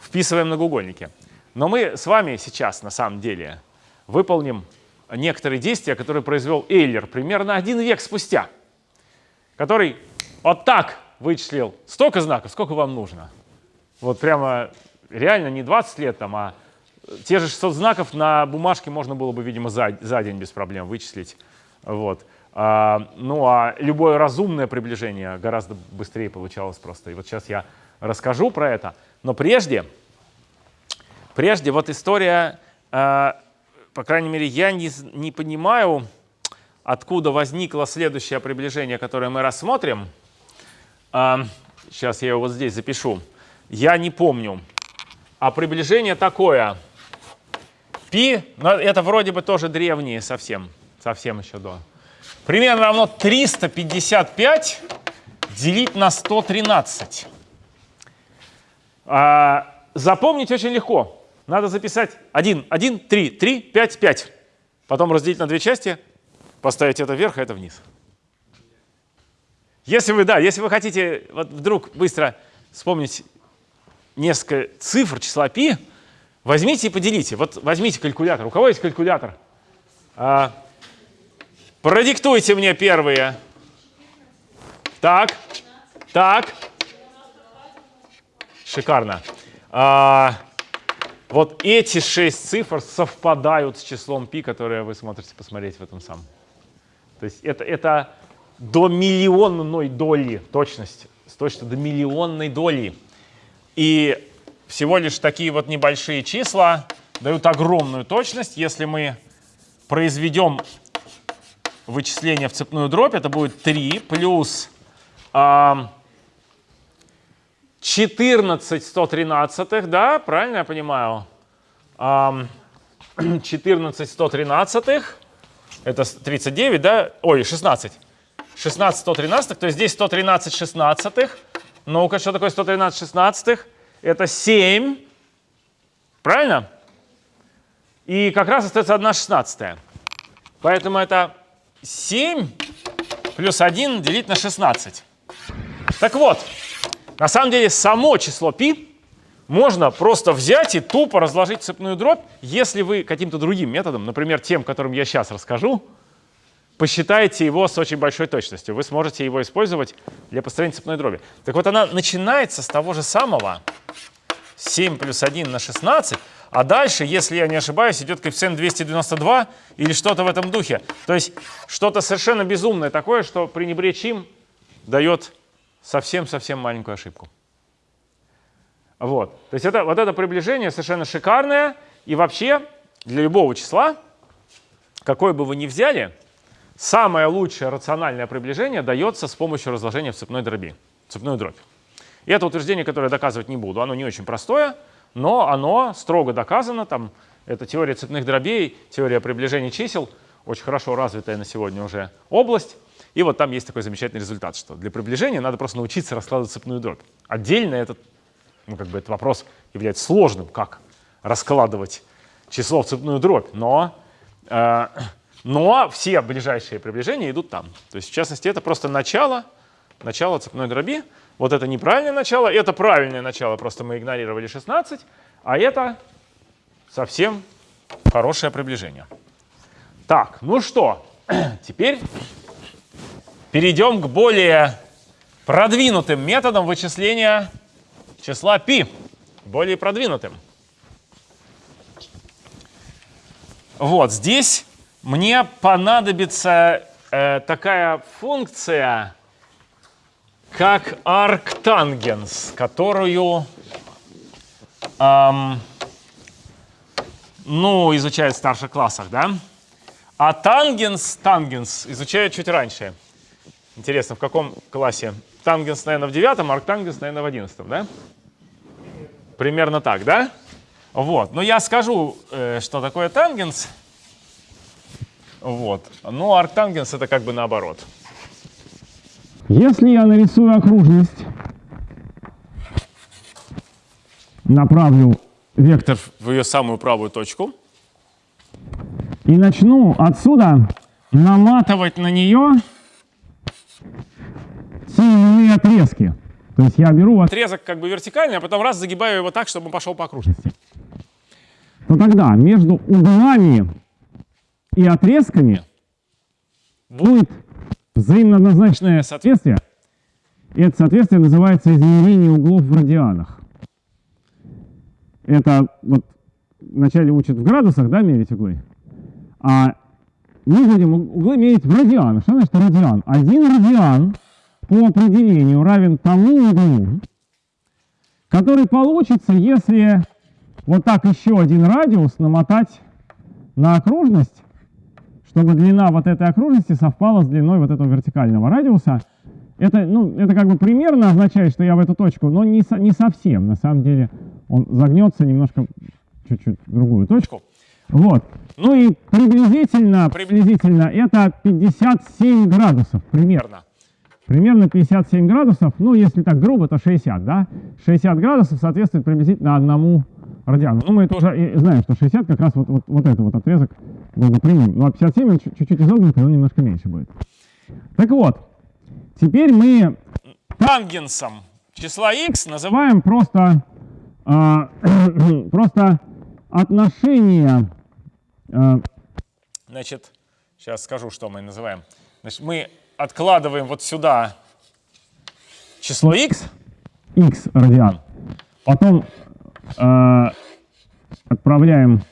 вписывая многоугольники. Но мы с вами сейчас, на самом деле, выполним некоторые действия, которые произвел Эйлер примерно один век спустя, который вот так вычислил столько знаков, сколько вам нужно. Вот прямо реально не 20 лет там, а те же 600 знаков на бумажке можно было бы, видимо, за, за день без проблем вычислить. Вот. А, ну а любое разумное приближение гораздо быстрее получалось просто. И вот сейчас я расскажу про это. Но прежде, прежде вот история, а, по крайней мере, я не, не понимаю, откуда возникло следующее приближение, которое мы рассмотрим. А, сейчас я его вот здесь запишу. Я не помню. А приближение такое. Пи, но это вроде бы тоже древние совсем, совсем еще до. Примерно равно 355 делить на 113. А, запомнить очень легко. Надо записать 1, 1, 3, 3, 5, 5. Потом разделить на две части, поставить это вверх, а это вниз. Если вы, да, если вы хотите вот вдруг быстро вспомнить несколько цифр числа π, возьмите и поделите. Вот возьмите калькулятор. У кого есть калькулятор? А, продиктуйте мне первые. Так, так. Шикарно. А, вот эти шесть цифр совпадают с числом π, которое вы смотрите посмотреть в этом самом. То есть это, это до миллионной доли точность, с точностью до миллионной доли. И всего лишь такие вот небольшие числа дают огромную точность. Если мы произведем вычисление в цепную дробь, это будет 3 плюс э, 14 113, да, правильно я понимаю? Э, 14 113, это 39, да? Ой, 16. 16 113, то есть здесь 113 шестнадцатых. Ну-ка, что такое 113 шестнадцатых? Это 7. Правильно? И как раз остается 1 шестнадцатая. Поэтому это 7 плюс 1 делить на 16. Так вот, на самом деле само число π можно просто взять и тупо разложить цепную дробь, если вы каким-то другим методом, например, тем, которым я сейчас расскажу, посчитаете его с очень большой точностью. Вы сможете его использовать для построения цепной дроби. Так вот, она начинается с того же самого 7 плюс 1 на 16, а дальше, если я не ошибаюсь, идет коэффициент 292 или что-то в этом духе. То есть что-то совершенно безумное такое, что пренебречь им дает совсем-совсем маленькую ошибку. Вот. То есть это, вот это приближение совершенно шикарное. И вообще для любого числа, какое бы вы ни взяли, Самое лучшее рациональное приближение дается с помощью разложения в цепной дроби, цепную дробь. И это утверждение, которое я доказывать не буду, оно не очень простое, но оно строго доказано. Там, это теория цепных дробей, теория приближения чисел, очень хорошо развитая на сегодня уже область. И вот там есть такой замечательный результат, что для приближения надо просто научиться раскладывать цепную дробь. Отдельно этот, ну, как бы этот вопрос является сложным, как раскладывать число в цепную дробь, но э, но все ближайшие приближения идут там. То есть, в частности, это просто начало, начало цепной дроби. Вот это неправильное начало, это правильное начало, просто мы игнорировали 16, а это совсем хорошее приближение. Так, ну что, <clears throat> теперь перейдем к более продвинутым методам вычисления числа π, более продвинутым. Вот здесь мне понадобится э, такая функция, как arctangents, которую эм, ну, изучают в старших классах, да? А тангенс, тангенс изучают чуть раньше. Интересно, в каком классе? Тангенс, наверное, в девятом, арктангенс, наверное, в одиннадцатом, да? Примерно так, да? Вот. Но я скажу, э, что такое тангенс. Вот. Ну, арктангенс это как бы наоборот. Если я нарисую окружность, направлю вектор в ее самую правую точку и начну отсюда наматывать на нее сильные отрезки. То есть я беру отрезок как бы вертикальный, а потом раз загибаю его так, чтобы он пошел по окружности. то тогда между углами и отрезками будет взаимно однозначное соответствие. И это соответствие называется измерение углов в радианах. Это вот вначале учат в градусах, да, мерить углы. А будем углы мерить в радианах. Что значит радиан? Один радиан по определению равен тому углу, который получится, если вот так еще один радиус намотать на окружность, чтобы длина вот этой окружности совпала с длиной вот этого вертикального радиуса. Это, ну, это как бы примерно означает, что я в эту точку, но не, со, не совсем. На самом деле он загнется немножко чуть-чуть другую точку. Вот. Ну и приблизительно, приблизительно это 57 градусов примерно. Примерно 57 градусов, ну если так грубо, то 60, да? 60 градусов соответствует приблизительно одному радиану. Ну мы это уже и знаем, что 60 как раз вот, вот, вот этот вот отрезок был бы прямым. Ну а 57 он чуть-чуть изогнутый, он немножко меньше будет. Так вот, теперь мы Тангенсом числа x называем просто, а, <clears throat> просто отношение а, Значит, сейчас скажу, что мы называем. Значит, мы откладываем вот сюда число x, x радиан, потом а, отправляем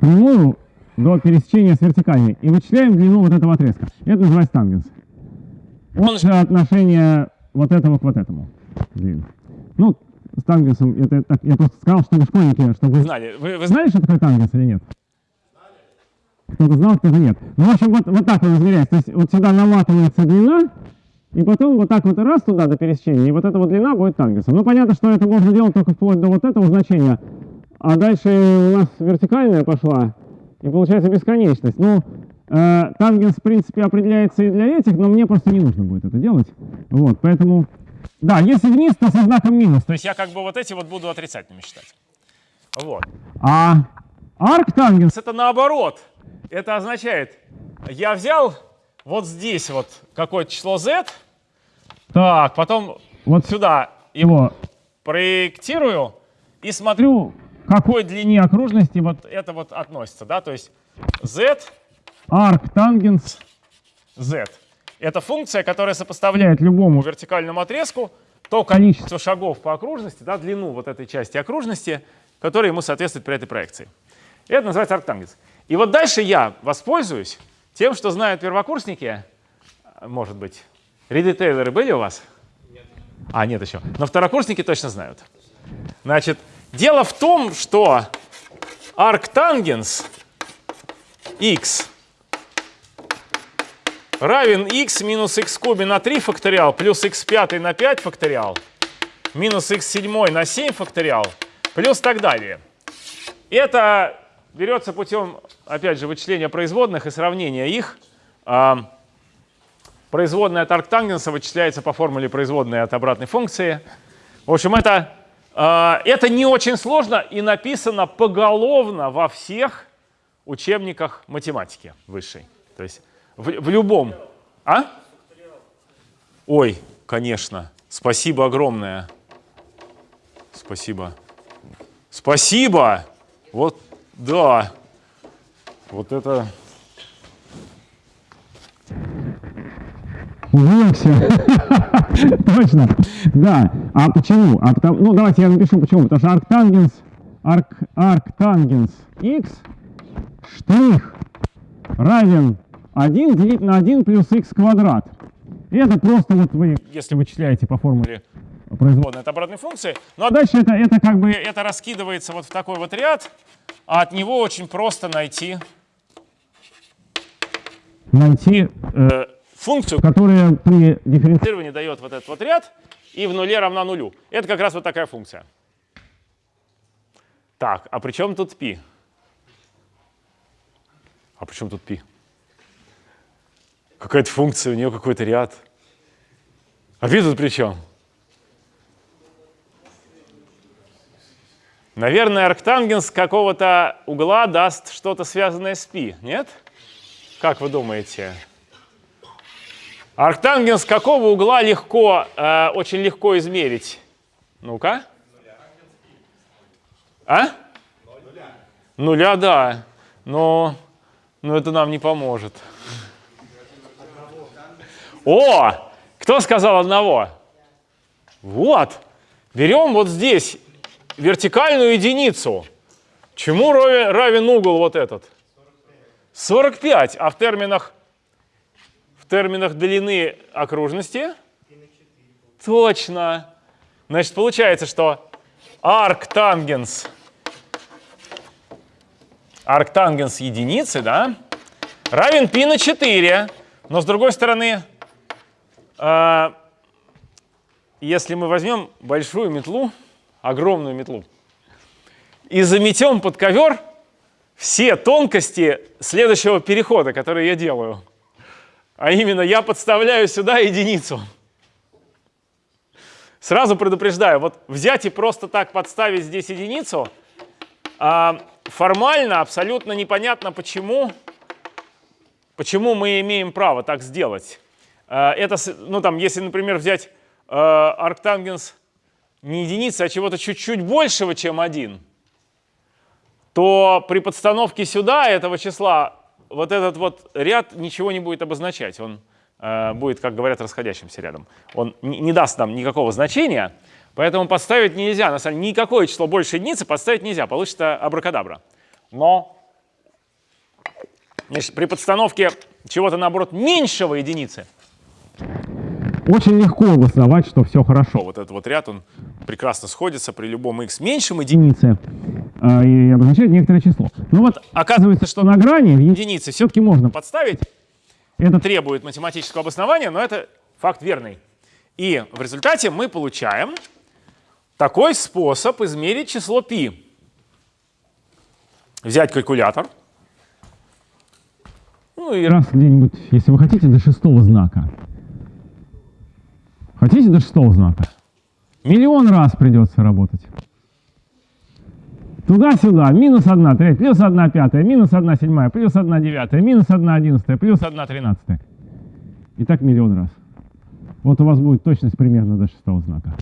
прямую до пересечения с вертикальной и вычисляем длину вот этого отрезка. Это называется тангенс. Он же отношение вот этого к вот этому. длины. Ну, с тангенсом, это так, я просто сказал, чтобы школьники, чтобы знали. Вы, вы знаете, что такое тангенс или нет? Кто-то знал, кто-то нет. Ну, в общем, вот, вот так он измеряется. То есть вот сюда наматывается длина, и потом вот так вот раз туда до пересечения, и вот эта вот длина будет тангенсом. Ну, понятно, что это можно делать только вплоть до вот этого значения. А дальше у нас вертикальная пошла, и получается бесконечность. Ну, э, тангенс, в принципе, определяется и для этих, но мне просто не нужно будет это делать. Вот, поэтому... Да, если вниз, то со знаком минус. То есть я как бы вот эти вот буду отрицательными считать. Вот. А арктангенс Это наоборот. Это означает, я взял вот здесь вот какое-то число z, так, потом вот сюда его проектирую и смотрю, к какой длине окружности вот это вот относится, да, то есть z, арктангенс z. Это функция, которая сопоставляет любому вертикальному отрезку то количество шагов по окружности, да, длину вот этой части окружности, которая ему соответствует при этой проекции. Это называется арктангенс. И вот дальше я воспользуюсь тем, что знают первокурсники, может быть, Риды Тейлоры были у вас? Нет. А, нет еще. Но второкурсники точно знают. Значит, дело в том, что арктангенс x равен x минус x кубе на 3 факториал плюс x пятый на 5 факториал минус x седьмой на 7 факториал плюс так далее. Это берется путем, опять же, вычисления производных и сравнения их. А, Производная от арктангенса вычисляется по формуле производной от обратной функции. В общем, это, а, это не очень сложно и написано поголовно во всех учебниках математики высшей. То есть в, в любом. А? Ой, конечно. Спасибо огромное. Спасибо. Спасибо. Вот, да. Вот это... Увлекся. <laughs> Точно. Да. А почему? А потому, ну, давайте я напишу почему. Потому что арктангенс, арк, арктангенс x штрих равен 1 делить на 1 плюс x квадрат. И это просто вот вы, если вычисляете по формуле производной. производная от обратной функции. Ну а дальше это, это как бы это раскидывается вот в такой вот ряд, а от него очень просто найти Найти э, функцию, которая при дифференциации дифференцирование дает вот этот вот ряд, и в нуле равна нулю. Это как раз вот такая функция. Так, а при чем тут π? А при чем тут π? Какая-то функция, у нее какой-то ряд. А π тут при чем? Наверное, арктангенс какого-то угла даст что-то связанное с π, нет? Как вы думаете? Арктангенс какого угла легко, э, очень легко измерить? Ну-ка. А? Нуля, да, но, но это нам не поможет. О, кто сказал одного? Вот. Берем вот здесь вертикальную единицу. Чему равен, угол вот этот? 45. А в терминах, в терминах длины окружности? Точно. Значит, получается, что арктангенс, арктангенс единицы, да, равен π на 4. Но с другой стороны, если мы возьмем большую метлу, огромную метлу, и заметем под ковер все тонкости следующего перехода, который я делаю. А именно, я подставляю сюда единицу. Сразу предупреждаю, вот взять и просто так подставить здесь единицу, а, формально абсолютно непонятно, почему, почему мы имеем право так сделать. А, это, ну там, если, например, взять а, арктангенс не единицы, а чего-то чуть-чуть большего, чем 1, то при подстановке сюда этого числа вот этот вот ряд ничего не будет обозначать. Он э, будет, как говорят, расходящимся рядом. Он не, не даст нам никакого значения, поэтому подставить нельзя. На самом деле никакое число больше единицы подставить нельзя, получится абракадабра. Но значит, при подстановке чего-то, наоборот, меньшего единицы, Очень легко обосновать, что все хорошо. вот этот вот ряд, он прекрасно сходится при любом x меньшем единице. А, и обозначает некоторое число. Ну вот оказывается, что на грани Единицы все-таки можно. подставить, Это требует математического обоснования, но это факт верный. И в результате мы получаем такой способ измерить число π. Взять калькулятор. Ну и раз где-нибудь, если вы хотите, до шестого знака. Хотите до шестого знака? Миллион раз придется работать. Туда-сюда, минус 1 треть, плюс 1 пятая, минус 1 седьмая, плюс 1 девятая, минус 1 одиннадцатая, плюс 1 тринадцатая. И так миллион раз. Вот у вас будет точность примерно до шестого знака.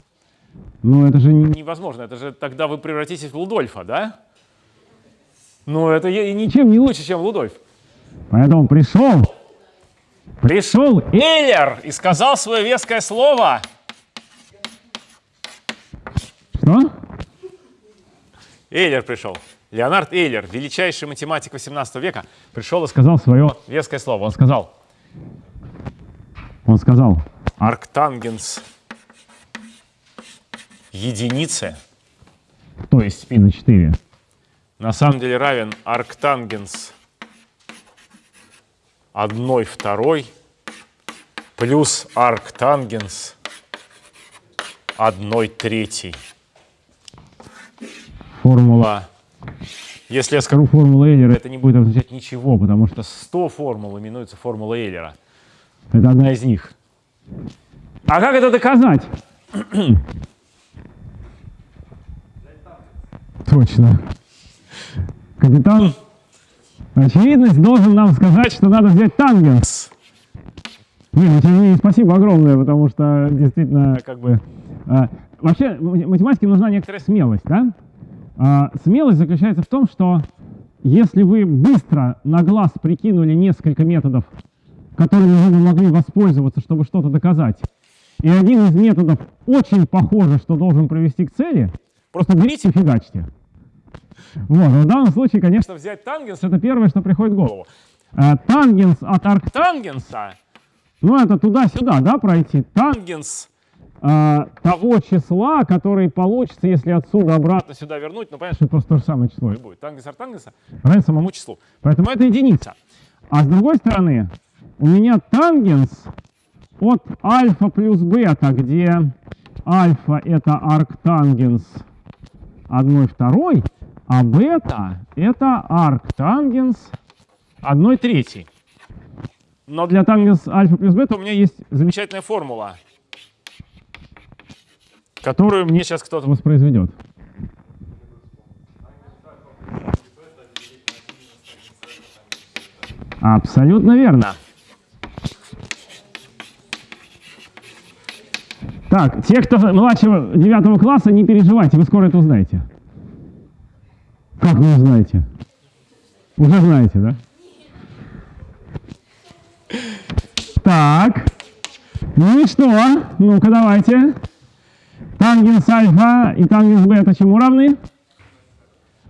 Но это же не... Невозможно, это же тогда вы превратитесь в Лудольфа, да? Ну, это ничем не лучше, чем Лудольф. Поэтому пришел, Пришел Эйлер и сказал свое веское слово. что? Эйлер пришел. Леонард Эйлер, величайший математик 18 века, пришел и сказал свое, веское слово. Он сказал, он сказал, арктангенс единицы то есть пи на 4, на самом деле равен арктангенс 1 второй плюс арктангенс 1 третий. формула. Если я скажу, формулу Эйлера, это не будет означать ничего, потому что 100 формул именуется формула Эйлера. это одна из них. А как это доказать? <clears throat> Точно. Капитан, очевидность должен нам сказать, что надо взять тангенс. Ну, не менее, спасибо огромное, потому что действительно, как бы... а, вообще, математике нужна некоторая смелость, да? А, смелость заключается в том, что если вы быстро на глаз прикинули несколько методов, которыми вы могли воспользоваться, чтобы что-то доказать, и один из методов очень похоже, что должен привести к цели, просто берите и фигачьте. Вот, в данном случае, конечно, Взять тангенс это первое, что приходит в голову. А, тангенс от арк... Тангенса, Ну, это туда-сюда, да, пройти? Тан- тангенс а, того числа, который получится, если отсюда обратно сюда вернуть, ну понятно, это просто то же самое число. что будет. Тангенс от тангенса Равен самому числу. Поэтому это единица. А с другой стороны, у меня тангенс от альфа плюс бета, где альфа это арктангенс 1 второй, а бета это арктангенс 1 третий. Но для тангенс альфа плюс бета у меня есть Замечательная формула, которую мне сейчас кто-то воспроизведет. Абсолютно верно. Так, те, кто младшего девятого класса, не переживайте, вы скоро это узнаете. Как вы знаете? Уже знаете, да? Так. Ну и что? Ну-ка давайте. Тангенс альфа и тангенс бета чему равны?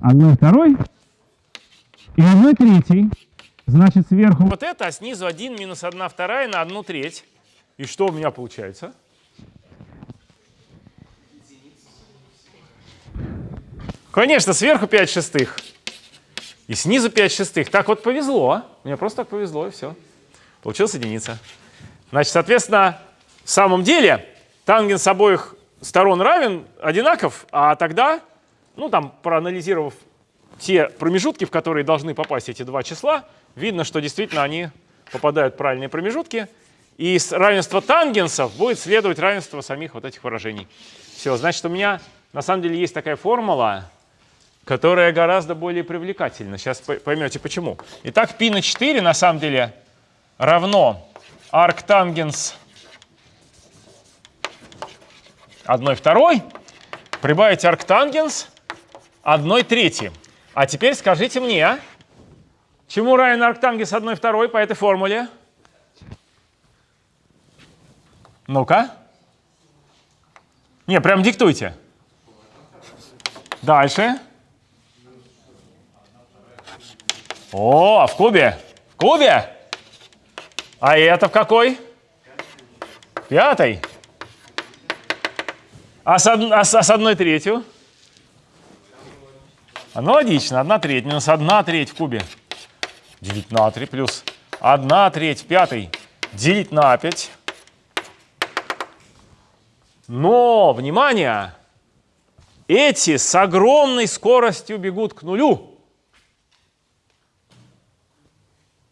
Одной второй и одной третьей. Значит, сверху... Вот это, а снизу 1 минус 1 вторая на 1 треть. И что у меня получается? Конечно, сверху 5 шестых. И снизу 5 шестых. Так вот повезло. Мне просто так повезло, и все. Получилась единица. Значит, соответственно, в самом деле тангенс обоих сторон равен, одинаков, а тогда, ну там, проанализировав те промежутки, в которые должны попасть эти два числа, видно, что действительно они попадают в правильные промежутки. И из равенства тангенсов будет следовать равенство самих вот этих выражений. Все, значит, у меня на самом деле есть такая формула, которая гораздо более привлекательна. Сейчас поймете почему. Итак, π на 4 на самом деле равно арктангенс 1 второй, прибавить арктангенс 1 третьей. А теперь скажите мне, чему равен арктангенс 1 второй по этой формуле? Ну-ка. Не, прям диктуйте. Дальше. О, а в кубе? В кубе? А это в какой? Пятый. А с, од... а с, а с одной третью? Аналогично. Одна треть минус одна треть в кубе. Делить на 3 плюс одна треть в пятой. Делить на 5. Но, внимание, эти с огромной скоростью бегут к нулю.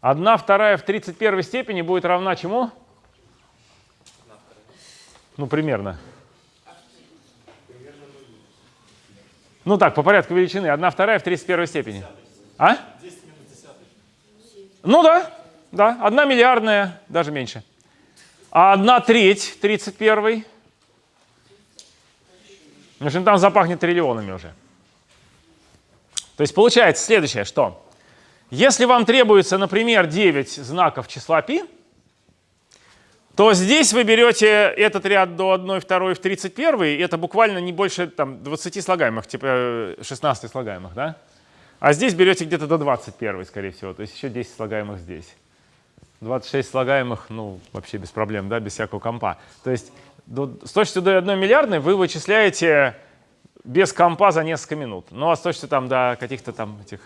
Одна вторая в 31 степени будет равна чему? Ну, примерно. Ну так, по порядку величины. Одна вторая в 31 степени. А? Ну да, да. Одна миллиардная, даже меньше. А одна треть 31 в общем, там запахнет триллионами уже. То есть получается следующее, что если вам требуется, например, 9 знаков числа π, то здесь вы берете этот ряд до 1, 2 в 31, и это буквально не больше там, 20 слагаемых, типа 16 слагаемых, да? А здесь берете где-то до 21, скорее всего, то есть еще 10 слагаемых здесь. 26 слагаемых, ну, вообще без проблем, да, без всякого компа. То есть до, с точностью до 1 миллиардной вы вычисляете без компа за несколько минут. Ну, а с точностью там до каких-то там этих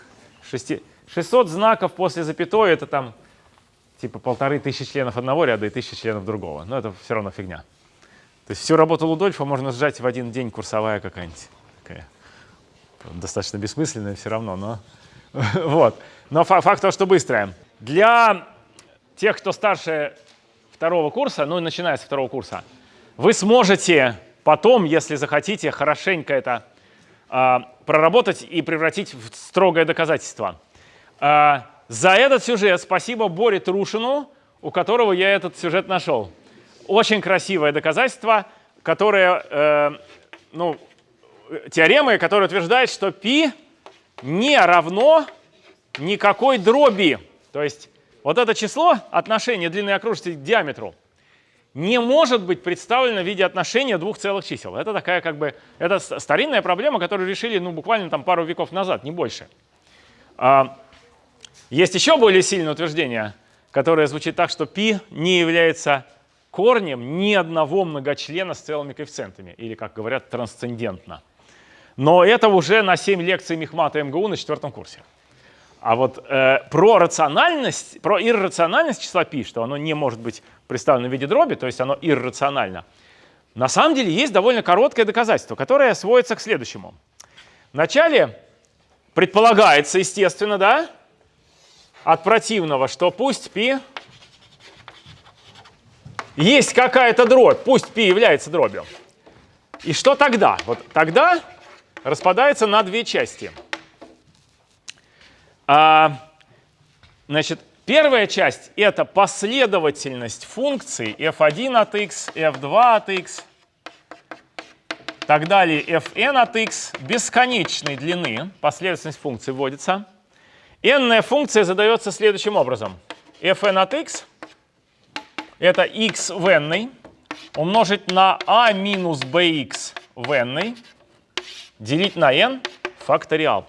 6, 600 знаков после запятой, это там типа полторы тысячи членов одного ряда и тысячи членов другого. Но это все равно фигня. То есть всю работу Лудольфа можно сжать в один день курсовая какая-нибудь. Достаточно бессмысленная все равно, но <laughs> вот. Но факт того, что быстрая. Для тех, кто старше второго курса, ну, начиная с второго курса, вы сможете потом, если захотите, хорошенько это э, проработать и превратить в строгое доказательство. Э, за этот сюжет спасибо Боре Трушину, у которого я этот сюжет нашел. Очень красивое доказательство, которое, э, ну, теоремы, которая утверждает, что π не равно никакой дроби. То есть вот это число, отношение длины окружности к диаметру, не может быть представлено в виде отношения двух целых чисел. Это такая как бы, это старинная проблема, которую решили ну, буквально там пару веков назад, не больше. А, есть еще более сильное утверждение, которое звучит так, что π не является корнем ни одного многочлена с целыми коэффициентами, или, как говорят, трансцендентно. Но это уже на 7 лекций Мехмата МГУ на четвертом курсе. А вот э, про рациональность, про иррациональность числа π, что оно не может быть представлено в виде дроби, то есть оно иррационально, на самом деле есть довольно короткое доказательство, которое сводится к следующему. Вначале предполагается, естественно, да, от противного, что пусть π есть какая-то дробь, пусть π является дробью. И что тогда? Вот тогда распадается на две части. а, значит, первая часть — это последовательность функций f1 от x, f2 от x Так далее fn от x бесконечной длины, последовательность функций вводится. n функция задается следующим образом. fn от x это x в n умножить на a минус bx в n делить на n факториал.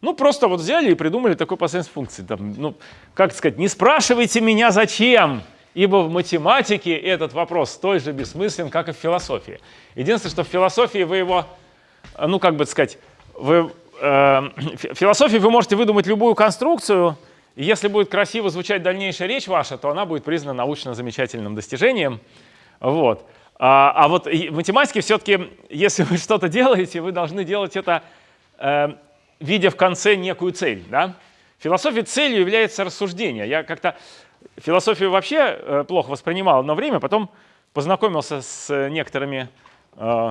Ну, просто вот взяли и придумали такой последовательность функции. Там, ну, как сказать, не спрашивайте меня зачем, ибо в математике этот вопрос столь же бессмыслен, как и в философии. Единственное, что в философии вы его, ну, как бы сказать, вы, э, в философии вы можете выдумать любую конструкцию, и если будет красиво звучать дальнейшая речь ваша, то она будет признана научно замечательным достижением. Вот. А, а вот в математике все-таки, если вы что-то делаете, вы должны делать это, э, видя в конце некую цель. Да? В философии целью является рассуждение. Я как-то философию вообще э, плохо воспринимал одно время, потом познакомился с некоторыми, э,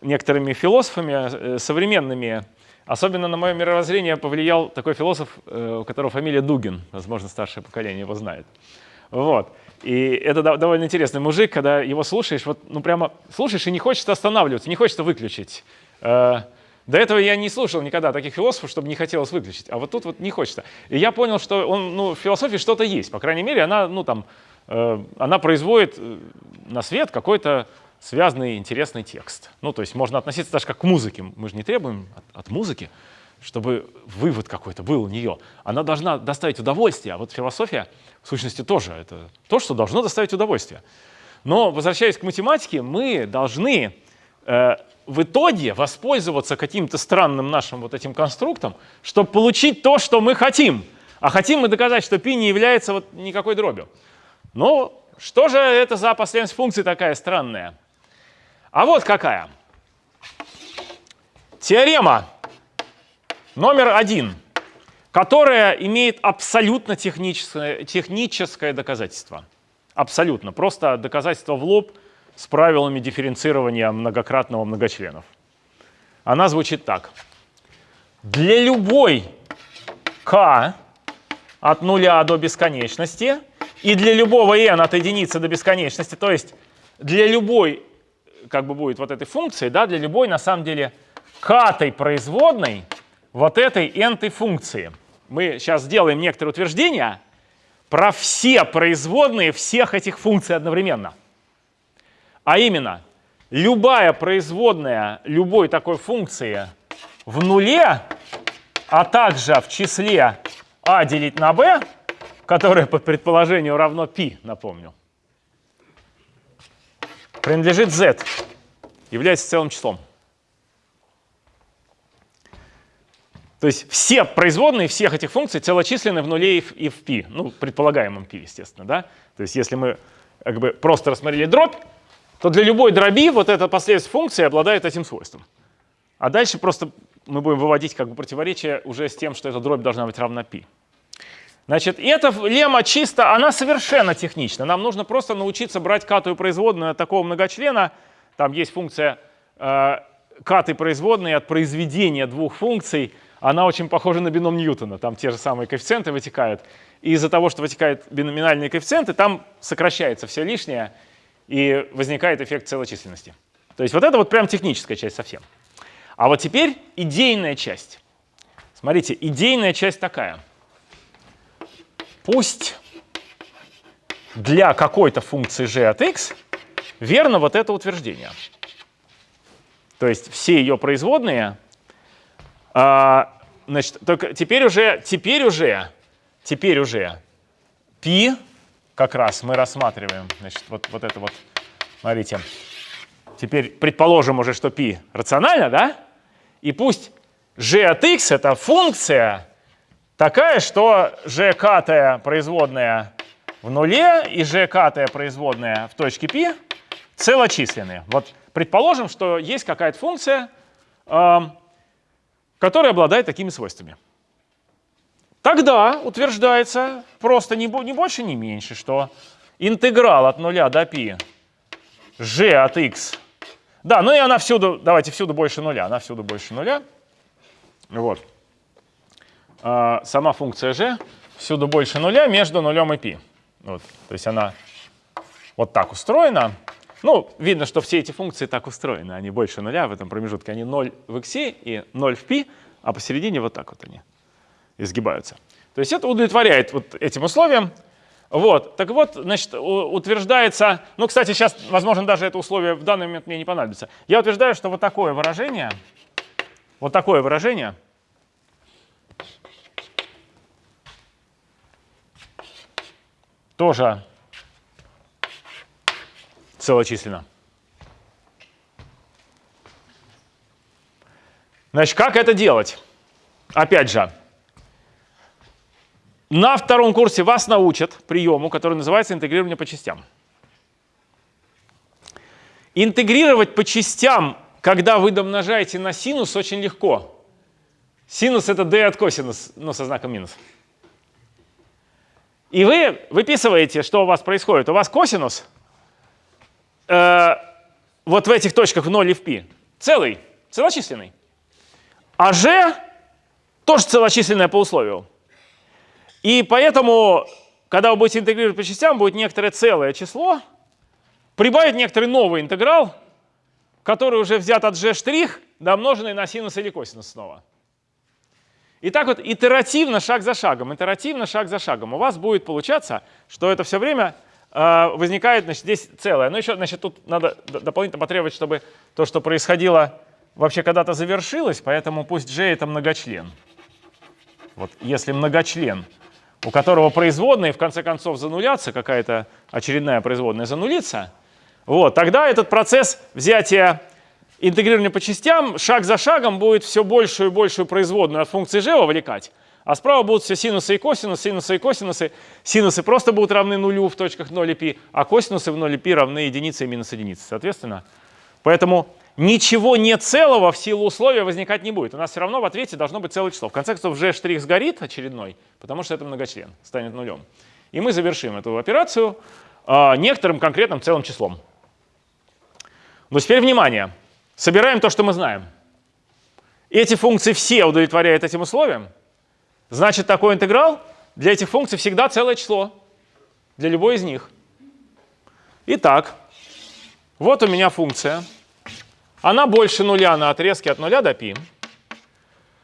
некоторыми философами э, современными. Особенно на мое мировоззрение повлиял такой философ, у которого фамилия Дугин, возможно, старшее поколение его знает. Вот. И это довольно интересный мужик, когда его слушаешь, вот, ну прямо слушаешь и не хочется останавливаться, не хочется выключить. До этого я не слушал никогда таких философов, чтобы не хотелось выключить, а вот тут вот не хочется. И я понял, что он, ну, в философии что-то есть, по крайней мере, она, ну, там, э, она производит э, на свет какой-то связанный интересный текст. Ну, то есть можно относиться даже как к музыке. Мы же не требуем от, от музыки, чтобы вывод какой-то был у нее. Она должна доставить удовольствие, а вот философия в сущности тоже это то, что должно доставить удовольствие. Но возвращаясь к математике, мы должны в итоге воспользоваться каким-то странным нашим вот этим конструктом, чтобы получить то, что мы хотим. А хотим мы доказать, что π не является вот никакой дробью. Ну, что же это за последовательность функций такая странная? А вот какая. Теорема номер один которая имеет абсолютно техническое, техническое доказательство. Абсолютно. Просто доказательство в лоб с правилами дифференцирования многократного многочленов. Она звучит так. Для любой k от нуля до бесконечности и для любого n от единицы до бесконечности, то есть для любой, как бы будет вот этой функции, да, для любой на самом деле k производной вот этой n функции – мы сейчас сделаем некоторые утверждения про все производные всех этих функций одновременно. А именно, любая производная любой такой функции в нуле, а также в числе а делить на b, которое по предположению равно π, напомню, принадлежит z, является целым числом. То есть все производные всех этих функций целочисленны в нуле и в π, ну, предполагаемом π, естественно. Да? То есть если мы как бы просто рассмотрели дробь, то для любой дроби вот эта последовательность функции обладает этим свойством. А дальше просто мы будем выводить как бы противоречие уже с тем, что эта дробь должна быть равна π. Значит, эта лемма чисто, она совершенно технична. Нам нужно просто научиться брать катую производную от такого многочлена. Там есть функция э, каты производной от произведения двух функций она очень похожа на бином Ньютона. Там те же самые коэффициенты вытекают. И из-за того, что вытекают биноминальные коэффициенты, там сокращается все лишнее, и возникает эффект целочисленности. То есть вот это вот прям техническая часть совсем. А вот теперь идейная часть. Смотрите, идейная часть такая. Пусть для какой-то функции g от x верно вот это утверждение. То есть все ее производные а, значит, только теперь уже, теперь уже, теперь уже π как раз мы рассматриваем. Значит, вот, вот это вот, смотрите. Теперь предположим уже, что π рационально, да? И пусть g от x это функция такая, что g катая производная в нуле и g катая производная в точке π целочисленные. Вот предположим, что есть какая-то функция, который обладает такими свойствами. Тогда утверждается просто не, не больше, не меньше, что интеграл от нуля до π g от x. Да, ну и она всюду, давайте всюду больше нуля, она всюду больше нуля. Вот. А, сама функция g всюду больше нуля между нулем и π. Вот. То есть она вот так устроена. Ну, видно, что все эти функции так устроены. Они больше нуля в этом промежутке. Они 0 в x и 0 в π, а посередине вот так вот они изгибаются. То есть это удовлетворяет вот этим условиям. Вот, так вот, значит, утверждается, ну, кстати, сейчас, возможно, даже это условие в данный момент мне не понадобится. Я утверждаю, что вот такое выражение, вот такое выражение тоже целочисленно. Значит, как это делать? Опять же, на втором курсе вас научат приему, который называется интегрирование по частям. Интегрировать по частям, когда вы домножаете на синус, очень легко. Синус — это d от косинус, но со знаком минус. И вы выписываете, что у вас происходит. У вас косинус э, вот в этих точках в 0 и в π целый, целочисленный. А g тоже целочисленное по условию. И поэтому, когда вы будете интегрировать по частям, будет некоторое целое число, прибавить некоторый новый интеграл, который уже взят от g', домноженный на синус или косинус снова. И так вот итеративно, шаг за шагом, итеративно, шаг за шагом. У вас будет получаться, что это все время э, возникает, значит, здесь целое. Но еще, значит, тут надо дополнительно потребовать, чтобы то, что происходило, вообще когда-то завершилось, поэтому пусть G это многочлен. Вот если многочлен, у которого производные в конце концов занулятся, какая-то очередная производная занулится, вот, тогда этот процесс взятия интегрирование по частям шаг за шагом будет все большую и большую производную от функции g вовлекать. А справа будут все синусы и косинусы, синусы и косинусы. Синусы просто будут равны нулю в точках 0 и π, а косинусы в 0 и π равны единице и минус единице, соответственно. Поэтому ничего не целого в силу условия возникать не будет. У нас все равно в ответе должно быть целое число. В конце концов, g' сгорит очередной, потому что это многочлен, станет нулем. И мы завершим эту операцию э, некоторым конкретным целым числом. Но теперь внимание. Собираем то, что мы знаем. Эти функции все удовлетворяют этим условиям. Значит, такой интеграл для этих функций всегда целое число. Для любой из них. Итак, вот у меня функция. Она больше нуля на отрезке от нуля до π.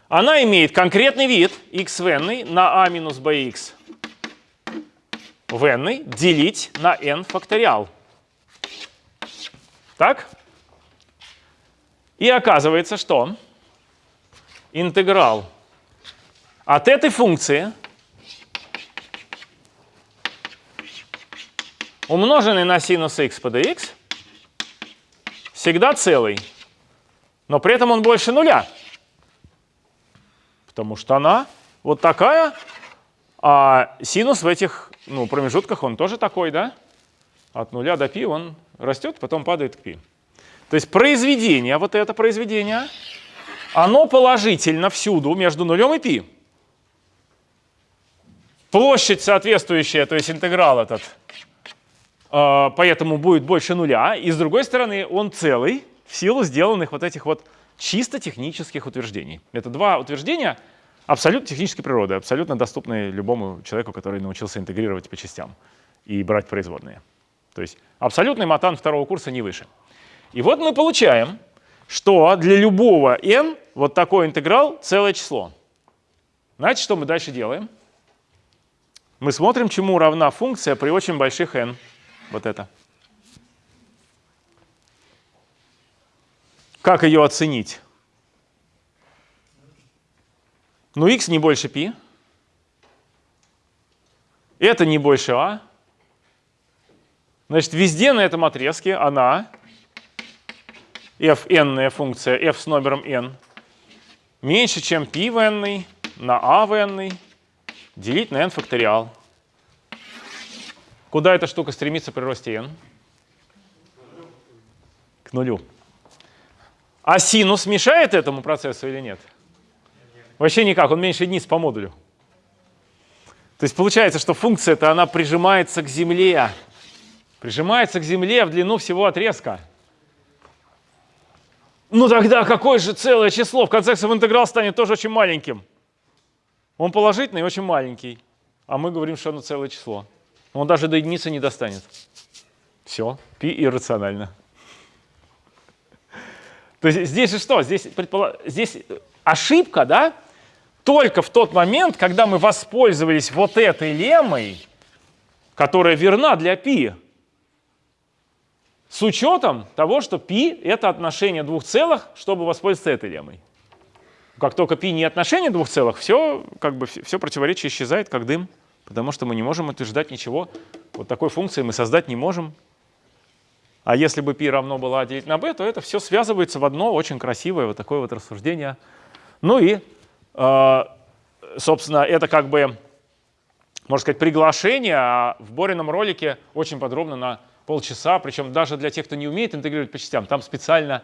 Она имеет конкретный вид x в n на a минус bx в n делить на n факториал. Так? И оказывается, что интеграл от этой функции, умноженный на синус x по dx, всегда целый. Но при этом он больше нуля. Потому что она вот такая, а синус в этих ну, промежутках он тоже такой, да? От нуля до π он растет, потом падает к π. То есть произведение, вот это произведение, оно положительно всюду между нулем и π. Площадь соответствующая, то есть интеграл этот, э, поэтому будет больше нуля. И с другой стороны, он целый в силу сделанных вот этих вот чисто технических утверждений. Это два утверждения абсолютно технической природы, абсолютно доступные любому человеку, который научился интегрировать по частям и брать производные. То есть абсолютный матан второго курса не выше. И вот мы получаем, что для любого n вот такой интеграл целое число. Знаете, что мы дальше делаем? Мы смотрим, чему равна функция при очень больших n. Вот это. Как ее оценить? Ну, x не больше π. Это не больше а. Значит, везде на этом отрезке она f n функция f с номером n меньше, чем p в n на a в n делить на n факториал. Куда эта штука стремится при росте n? К нулю. А синус мешает этому процессу или нет? Вообще никак, он меньше единиц по модулю. То есть получается, что функция-то она прижимается к земле. Прижимается к земле в длину всего отрезка. Ну тогда какое же целое число? В конце концов интеграл станет тоже очень маленьким. Он положительный и очень маленький. А мы говорим, что оно целое число. Он даже до единицы не достанет. Все, пи иррационально. То есть здесь же что? Здесь, предполож... здесь ошибка, да? Только в тот момент, когда мы воспользовались вот этой лемой, которая верна для пи, с учетом того, что пи — это отношение двух целых, чтобы воспользоваться этой лемой. Как только пи не отношение двух целых, все, как бы, все противоречие исчезает, как дым потому что мы не можем утверждать ничего. Вот такой функции мы создать не можем. А если бы π равно было а делить на b, то это все связывается в одно очень красивое вот такое вот рассуждение. Ну и, э, собственно, это как бы, можно сказать, приглашение, а в Борином ролике очень подробно на полчаса, причем даже для тех, кто не умеет интегрировать по частям, там специально,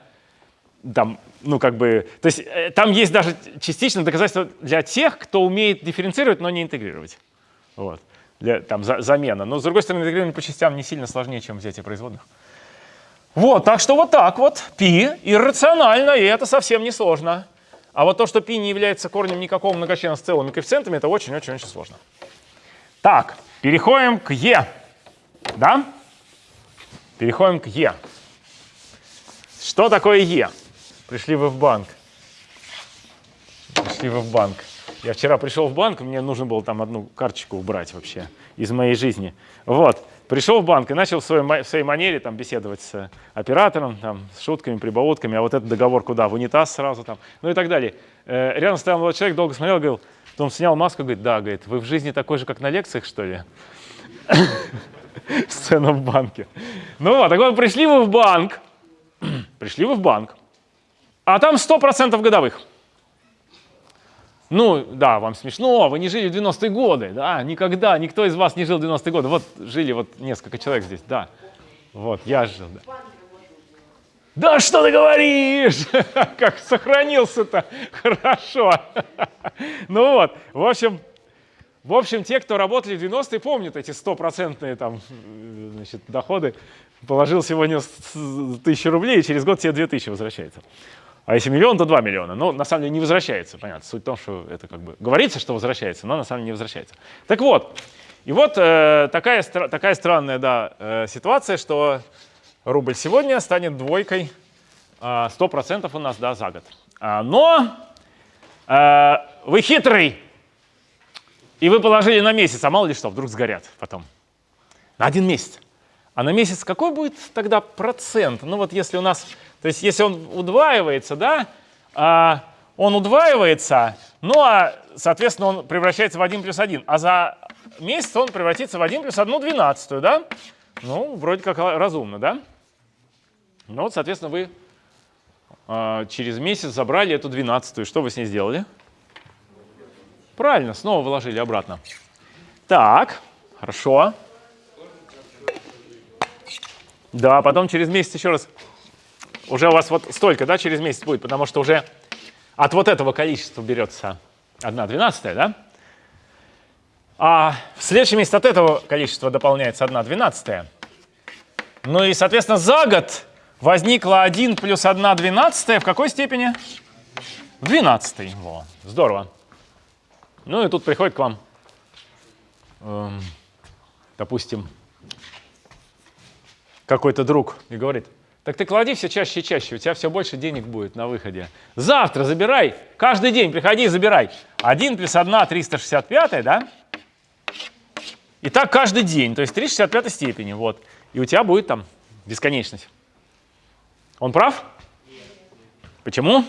там, ну как бы, то есть э, там есть даже частично доказательство для тех, кто умеет дифференцировать, но не интегрировать. Вот. Для, там за, замена. Но с другой стороны, интегрирование по частям не сильно сложнее, чем взятие производных. Вот, так что вот так вот. π иррационально, и это совсем не сложно. А вот то, что π не является корнем никакого многочлена с целыми коэффициентами, это очень-очень-очень сложно. Так, переходим к e. Да? Переходим к e. Что такое e? Пришли вы в банк. Пришли вы в банк. Я вчера пришел в банк, мне нужно было там одну карточку убрать вообще из моей жизни. Вот. Пришел в банк и начал в своей, в своей манере там, беседовать с оператором, там, с шутками, прибаутками, а вот этот договор куда? В унитаз сразу там, ну и так далее. Э, рядом стоял молодой человек, долго смотрел, говорил, потом снял маску, говорит, да, говорит, вы в жизни такой же, как на лекциях, что ли? <laughs> Сцена в банке. Ну вот, так вот, пришли вы в банк, <clears throat> пришли вы в банк, а там 100% годовых. Ну, да, вам смешно, вы не жили в 90-е годы, да, никогда, никто из вас не жил в 90-е годы. Вот жили вот несколько человек здесь, да. Вот, я жил, да. Да что ты говоришь? <laughs> Как сохранился-то? Хорошо. <laughs> Ну вот, в общем, в общем, те, кто работали в 90-е, помнят эти стопроцентные там, значит, доходы. Положил сегодня тысячу рублей, и через год тебе 2000 возвращается. А если миллион, то 2 миллиона. Но на самом деле не возвращается, понятно. Суть в том, что это как бы говорится, что возвращается, но на самом деле не возвращается. Так вот, и вот э, такая, такая странная да, э, ситуация, что рубль сегодня станет двойкой э, 100% у нас да, за год. А, но э, вы хитрый, и вы положили на месяц, а мало ли что, вдруг сгорят потом. На один месяц. А на месяц какой будет тогда процент? Ну вот если у нас то есть если он удваивается, да, а, он удваивается, ну а, соответственно, он превращается в 1 плюс 1. А за месяц он превратится в 1 плюс 1 двенадцатую, да? Ну, вроде как разумно, да? Ну вот, соответственно, вы а, через месяц забрали эту двенадцатую. Что вы с ней сделали? Правильно, снова вложили обратно. Так, хорошо. Да, потом через месяц еще раз уже у вас вот столько, да, через месяц будет, потому что уже от вот этого количества берется 1 двенадцатая, да? А в следующем месяце от этого количества дополняется 1 двенадцатая. Ну и, соответственно, за год возникло 1 плюс 1 двенадцатая в какой степени? В 12. Во, здорово. Ну и тут приходит к вам, эм, допустим, какой-то друг и говорит, так ты клади все чаще и чаще, у тебя все больше денег будет на выходе. Завтра забирай, каждый день приходи и забирай. 1 плюс 1, 365, да? И так каждый день, то есть 365 степени, вот. И у тебя будет там бесконечность. Он прав? Почему?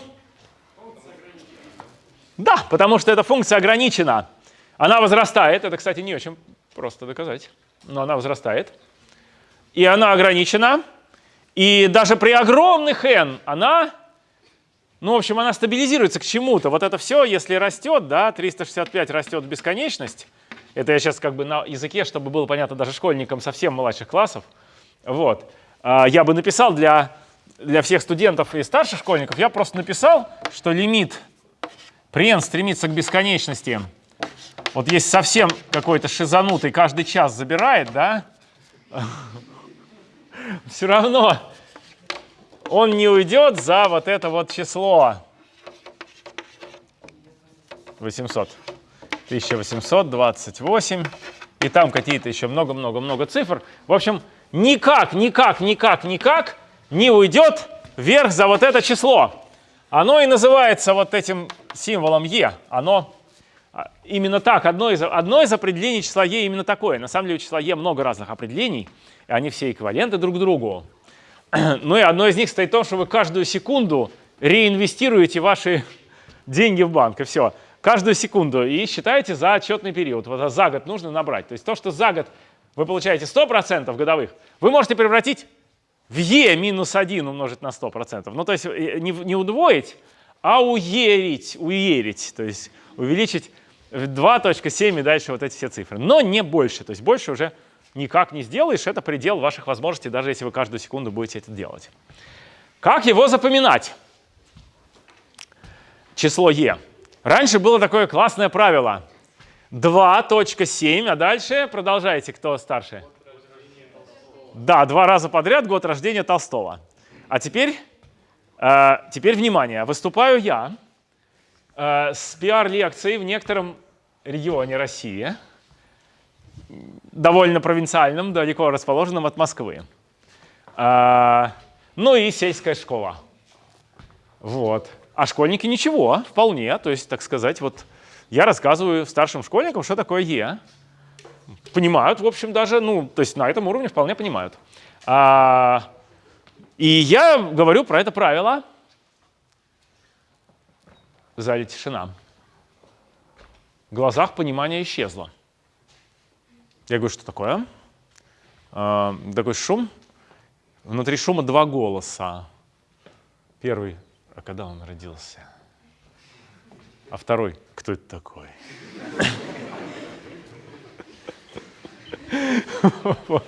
Да, потому что эта функция ограничена. Она возрастает. Это, кстати, не очень просто доказать. Но она возрастает. И она ограничена и даже при огромных n она, ну, в общем, она стабилизируется к чему-то. Вот это все, если растет, да, 365 растет в бесконечность, это я сейчас как бы на языке, чтобы было понятно даже школьникам совсем младших классов, вот, а, я бы написал для, для всех студентов и старших школьников, я просто написал, что лимит при n стремится к бесконечности, вот есть совсем какой-то шизанутый, каждый час забирает, да, все равно он не уйдет за вот это вот число. 800. 1828. И там какие-то еще много-много-много цифр. В общем, никак, никак, никак, никак не уйдет вверх за вот это число. Оно и называется вот этим символом e. Оно именно так, одно из, одно из определений числа e именно такое. На самом деле у числа e много разных определений, и они все эквиваленты друг другу. <clears throat> Ну и одно из них стоит в том, что вы каждую секунду реинвестируете ваши <laughs> деньги в банк, и все. Каждую секунду. И считаете за отчетный период. Вот за год нужно набрать. То есть то, что за год вы получаете 100% годовых, вы можете превратить в e минус 1 умножить на 100%. Ну, то есть э, не, не удвоить, а уерить, уерить, то есть увеличить 2.7 и дальше вот эти все цифры. Но не больше, то есть больше уже никак не сделаешь, это предел ваших возможностей, даже если вы каждую секунду будете это делать. Как его запоминать? Число e. Раньше было такое классное правило. 2.7, а дальше продолжайте, кто старше. Да, два раза подряд год рождения Толстого. А теперь, э, теперь внимание, выступаю я э, с пиар-лекцией в некотором регионе России, довольно провинциальном, далеко расположенном от Москвы. Э, ну и сельская школа. Вот. А школьники ничего, вполне, то есть, так сказать, вот я рассказываю старшим школьникам, что такое Е понимают, в общем, даже, ну, то есть на этом уровне вполне понимают. А, и я говорю про это правило. В зале тишина. Глазах понимание исчезло. Я говорю, что такое? А, такой шум. Внутри шума два голоса. Первый, а когда он родился? А второй, кто это такой? <laughs>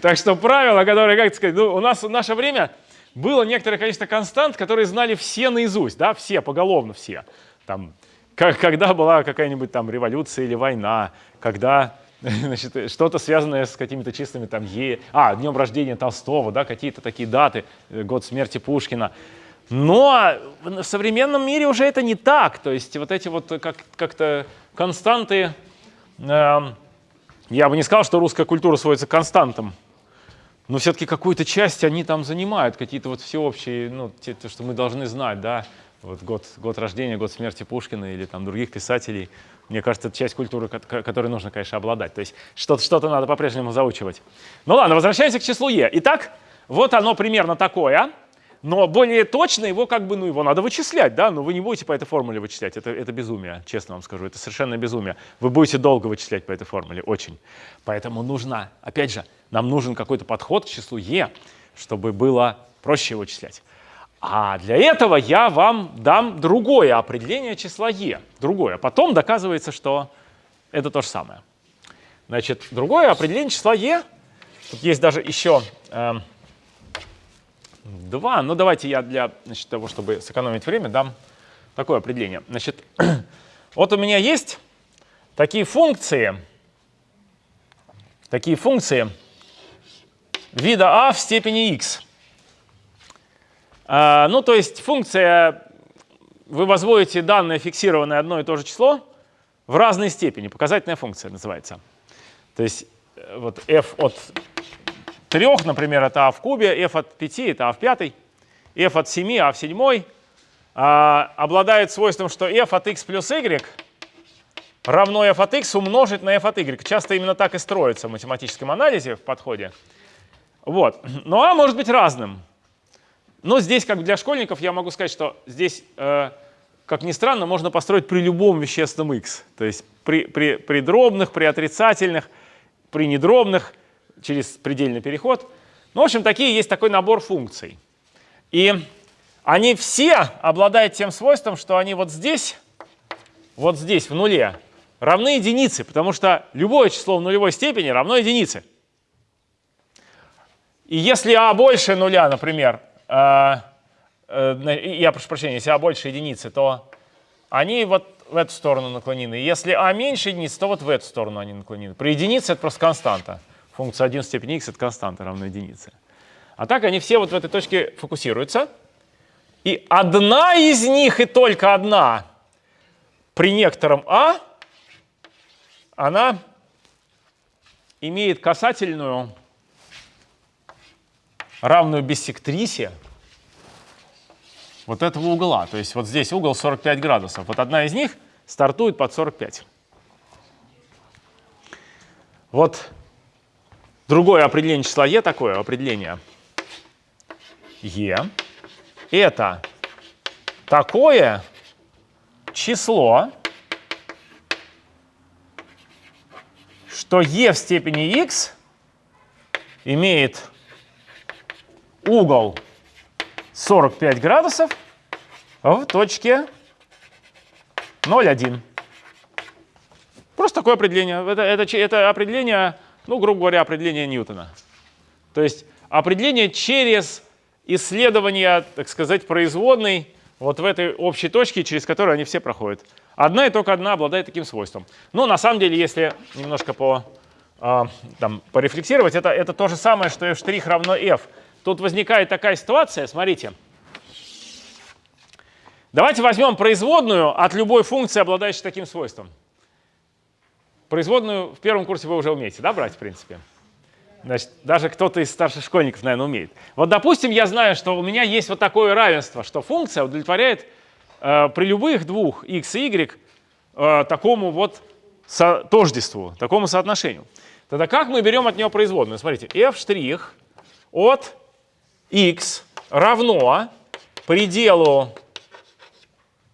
Так что правило, которое, как сказать, ну, у нас в наше время было некоторое количество констант, которые знали все наизусть, да, все, поголовно все. Там, как, когда была какая-нибудь там революция или война, когда <laughs> что-то связанное с какими-то числами там Е, а, днем рождения Толстого, да, какие-то такие даты, э, год смерти Пушкина. Но в современном мире уже это не так. То есть вот эти вот как- как-то константы, э, я бы не сказал, что русская культура сводится к константам, но все-таки какую-то часть они там занимают, какие-то вот всеобщие, ну, те, то, что мы должны знать, да, вот год, год рождения, год смерти Пушкина или там других писателей. Мне кажется, это часть культуры, которой нужно, конечно, обладать. То есть что-то что надо по-прежнему заучивать. Ну ладно, возвращаемся к числу Е. Итак, вот оно примерно такое. Но более точно его как бы, ну, его надо вычислять, да, но вы не будете по этой формуле вычислять, это, это безумие, честно вам скажу, это совершенно безумие. Вы будете долго вычислять по этой формуле, очень. Поэтому нужно, опять же, нам нужен какой-то подход к числу e, чтобы было проще его вычислять. А для этого я вам дам другое определение числа e, другое. Потом доказывается, что это то же самое. Значит, другое определение числа e, тут есть даже еще... Э, Два. Ну, давайте я для значит, того, чтобы сэкономить время, дам такое определение. Значит, <clears throat> вот у меня есть такие функции, такие функции вида а в степени x. А, ну, то есть функция, вы возводите данное фиксированное одно и то же число в разной степени. Показательная функция называется. То есть э, вот f от 3, например, это а в кубе, f от 5 это а в пятой, f от 7 а в седьмой, а, обладает свойством, что f от x плюс y равно f от x умножить на f от y. Часто именно так и строится в математическом анализе в подходе. Вот. Но а может быть разным. Но здесь, как для школьников, я могу сказать, что здесь, э, как ни странно, можно построить при любом вещественном x. То есть при, при, при дробных, при отрицательных, при недробных – через предельный переход. Ну, в общем, такие есть такой набор функций. И они все обладают тем свойством, что они вот здесь, вот здесь, в нуле, равны единице, потому что любое число в нулевой степени равно единице. И если а больше нуля, например, э, э, я прошу прощения, если а больше единицы, то они вот в эту сторону наклонены. Если а меньше единицы, то вот в эту сторону они наклонены. При единице это просто константа функция 1 в степени x — это константа равна единице. А так они все вот в этой точке фокусируются. И одна из них, и только одна, при некотором а, она имеет касательную равную биссектрисе вот этого угла. То есть вот здесь угол 45 градусов. Вот одна из них стартует под 45. Вот другое определение числа e такое определение. e это такое число, что e в степени x имеет угол 45 градусов в точке 0,1. Просто такое определение. Это, это, это определение, ну, грубо говоря, определение Ньютона. То есть определение через исследование, так сказать, производной вот в этой общей точке, через которую они все проходят. Одна и только одна обладает таким свойством. Но на самом деле, если немножко по, э, там, порефлексировать, это, это то же самое, что f' равно f. Тут возникает такая ситуация, смотрите. Давайте возьмем производную от любой функции, обладающей таким свойством. Производную в первом курсе вы уже умеете, да, брать, в принципе? Значит, даже кто-то из старших школьников, наверное, умеет. Вот, допустим, я знаю, что у меня есть вот такое равенство, что функция удовлетворяет э, при любых двух x и y э, такому вот со тождеству, такому соотношению. Тогда как мы берем от него производную? Смотрите, f' от x равно пределу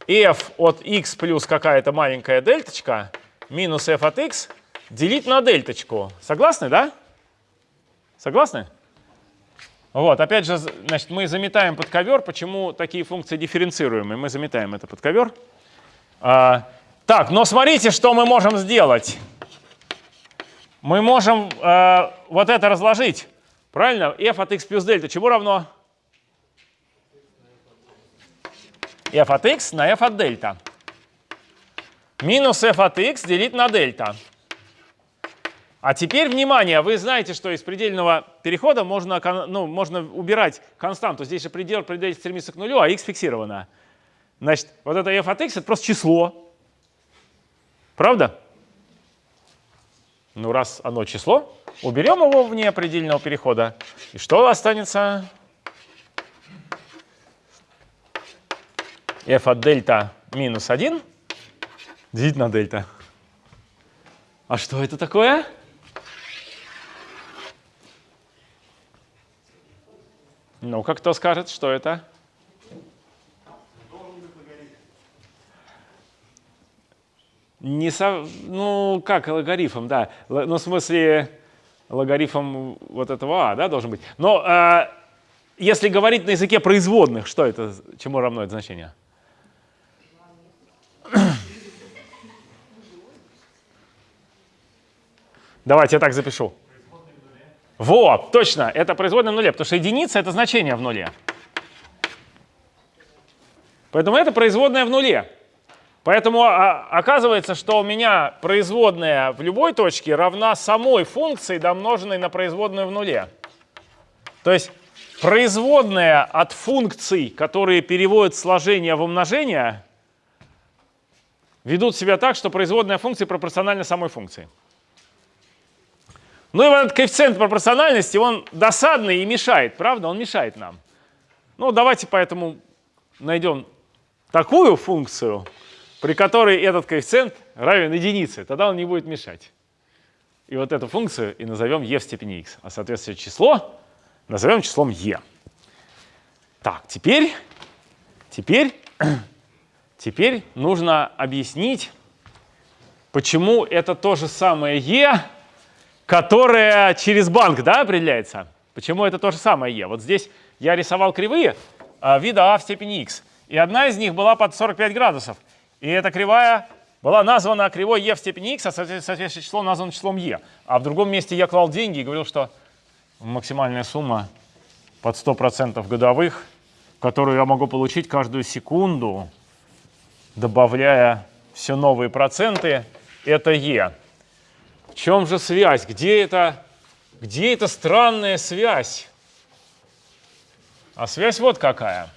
f от x плюс какая-то маленькая дельточка минус f от x делить на дельточку. Согласны, да? Согласны? Вот, опять же, значит, мы заметаем под ковер. Почему такие функции дифференцируемые? Мы заметаем это под ковер. А, так, но смотрите, что мы можем сделать. Мы можем а, вот это разложить. Правильно? f от x плюс дельта чему равно? f от x на f от дельта. Минус f от x делить на дельта. А теперь, внимание, вы знаете, что из предельного перехода можно, ну, можно убирать константу. Здесь же предел предел стремится к нулю, а x фиксировано. Значит, вот это f от x — это просто число. Правда? Ну, раз оно число, уберем его вне предельного перехода. И что останется? f от дельта минус 1 делить на дельта. А что это такое? Ну, как кто скажет, что это? Не со... Ну, как логарифм, да. Ну, в смысле, логарифм вот этого а, да, должен быть. Но э, если говорить на языке производных, что это, чему равно это значение? Давайте я так запишу. Вот, точно, это производная в нуле, потому что единица — это значение в нуле. Поэтому это производная в нуле. Поэтому а, оказывается, что у меня производная в любой точке равна самой функции, домноженной на производную в нуле. То есть производная от функций, которые переводят сложение в умножение, ведут себя так, что производная функции пропорциональна самой функции. Ну и вот этот коэффициент пропорциональности, он досадный и мешает, правда? Он мешает нам. Ну, давайте поэтому найдем такую функцию, при которой этот коэффициент равен единице. Тогда он не будет мешать. И вот эту функцию и назовем e в степени x. А соответствующее число назовем числом e. Так, теперь, теперь, <clears throat> теперь нужно объяснить, почему это то же самое e, которая через банк да, определяется. Почему это то же самое e? Вот здесь я рисовал кривые а, вида а в степени x. И одна из них была под 45 градусов. И эта кривая была названа кривой e в степени x, а соответствующее число названо числом e. А в другом месте я клал деньги и говорил, что максимальная сумма под 100% годовых, которую я могу получить каждую секунду, добавляя все новые проценты, это e. В чем же связь? Где это, где эта странная связь? А связь вот какая.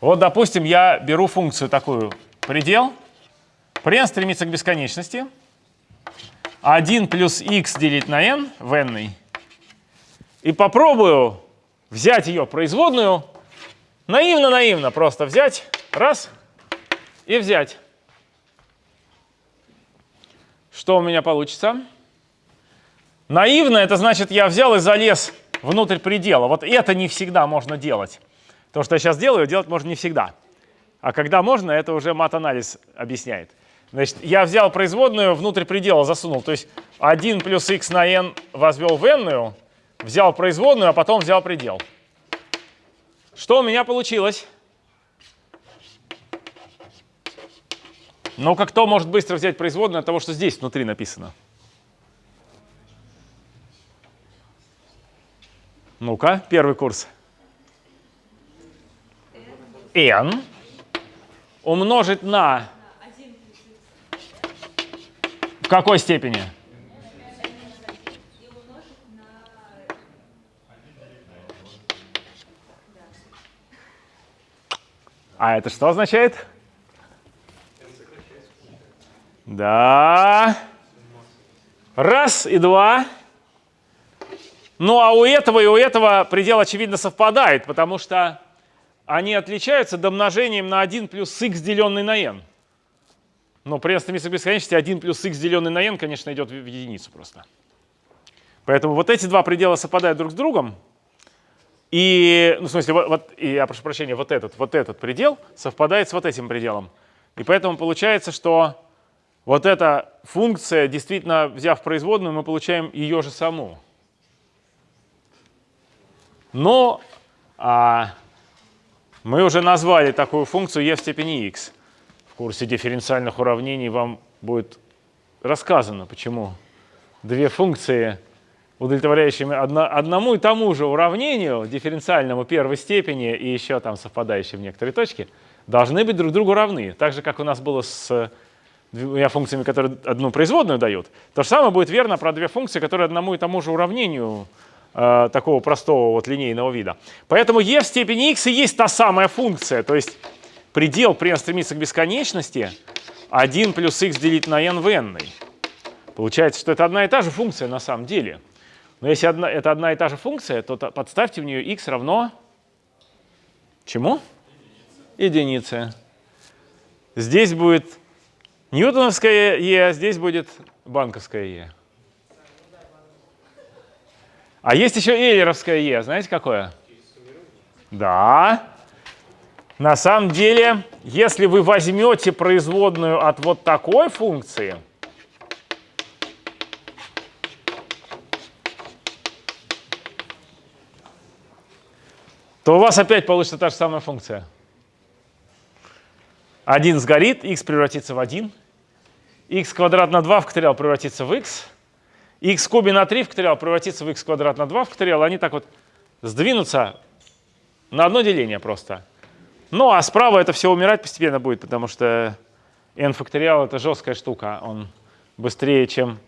Вот, допустим, я беру функцию такую предел. При стремится к бесконечности. 1 плюс x делить на n в n. и попробую взять ее производную, наивно-наивно просто взять, раз, и взять. Что у меня получится? Наивно, это значит, я взял и залез внутрь предела. Вот это не всегда можно делать. То, что я сейчас делаю, делать можно не всегда. А когда можно, это уже мат-анализ объясняет. Значит, я взял производную, внутрь предела засунул. То есть 1 плюс x на n возвел в n, взял производную, а потом взял предел. Что у меня получилось? Ну-ка, кто может быстро взять производную от того, что здесь внутри написано? Ну-ка, первый курс. N умножить на... В какой степени? А это что означает? Да. Раз и два. Ну а у этого и у этого предел, очевидно, совпадает, потому что они отличаются домножением на 1 плюс x, деленный на n. Но при стремится к бесконечности 1 плюс x, деленный на n, конечно, идет в единицу просто. Поэтому вот эти два предела совпадают друг с другом. И, ну, в смысле, вот, вот, и, я прошу прощения, вот этот, вот этот предел совпадает с вот этим пределом. И поэтому получается, что вот эта функция, действительно, взяв производную, мы получаем ее же саму. Но а, мы уже назвали такую функцию e в степени x. В курсе дифференциальных уравнений вам будет рассказано, почему две функции, удовлетворяющие одно, одному и тому же уравнению, дифференциальному первой степени и еще там совпадающие в некоторые точки, должны быть друг другу равны. Так же, как у нас было с двумя функциями, которые одну производную дают. То же самое будет верно про две функции, которые одному и тому же уравнению Э, такого простого вот линейного вида. Поэтому e в степени x и есть та самая функция, то есть предел при стремится к бесконечности 1 плюс x делить на n в n. Получается, что это одна и та же функция на самом деле. Но если одна, это одна и та же функция, то подставьте в нее x равно чему? Единице. Здесь будет ньютоновская e, а здесь будет банковская e. А есть еще эйлеровское Е. Знаете, какое? Да. На самом деле, если вы возьмете производную от вот такой функции, то у вас опять получится та же самая функция. 1 сгорит, x превратится в 1, x квадрат на 2 факториал превратится в x, x в кубе на 3 факториал превратится в x квадрат на 2 факториал, они так вот сдвинутся на одно деление просто. Ну а справа это все умирать постепенно будет, потому что n факториал это жесткая штука, он быстрее, чем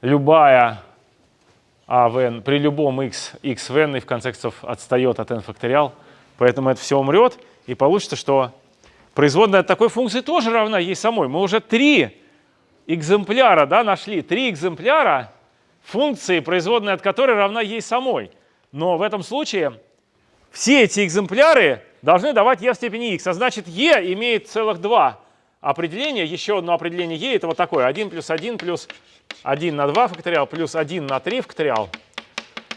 любая а в n, при любом x, x в n и в конце концов отстает от n факториал, поэтому это все умрет, и получится, что производная от такой функции тоже равна ей самой. Мы уже три экземпляра да, нашли, три экземпляра функции, производная от которой равна ей самой. Но в этом случае все эти экземпляры должны давать e в степени x. А значит, e имеет целых два определения. Еще одно определение e это вот такое. 1 плюс 1 плюс 1 на 2 факториал плюс 1 на 3 факториал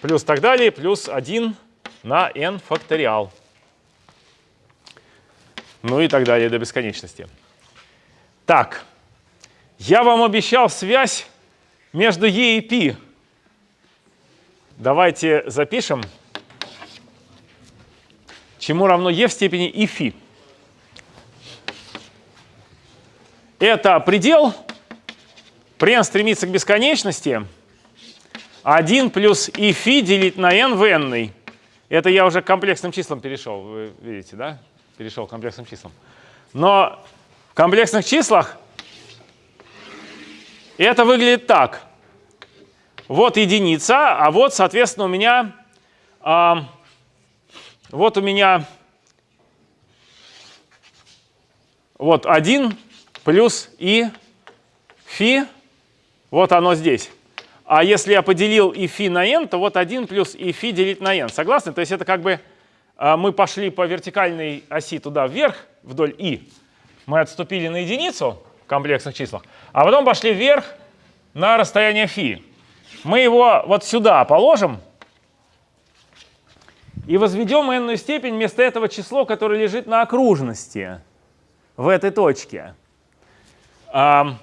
плюс так далее плюс 1 на n факториал. Ну и так далее до бесконечности. Так. Я вам обещал связь между E и P. Давайте запишем, чему равно E в степени и φ. Это предел, при n стремится к бесконечности, 1 плюс и φ делить на n в n. Это я уже к комплексным числам перешел, вы видите, да? Перешел к комплексным числам. Но в комплексных числах и это выглядит так. Вот единица, а вот, соответственно, у меня, а, вот у меня вот 1 плюс и фи, вот оно здесь. А если я поделил и фи на n, то вот 1 плюс и фи делить на n. Согласны? То есть это как бы а, мы пошли по вертикальной оси туда вверх, вдоль и. Мы отступили на единицу комплексных числах, а потом пошли вверх на расстояние фи. Мы его вот сюда положим и возведем n степень вместо этого число, которое лежит на окружности в этой точке. А,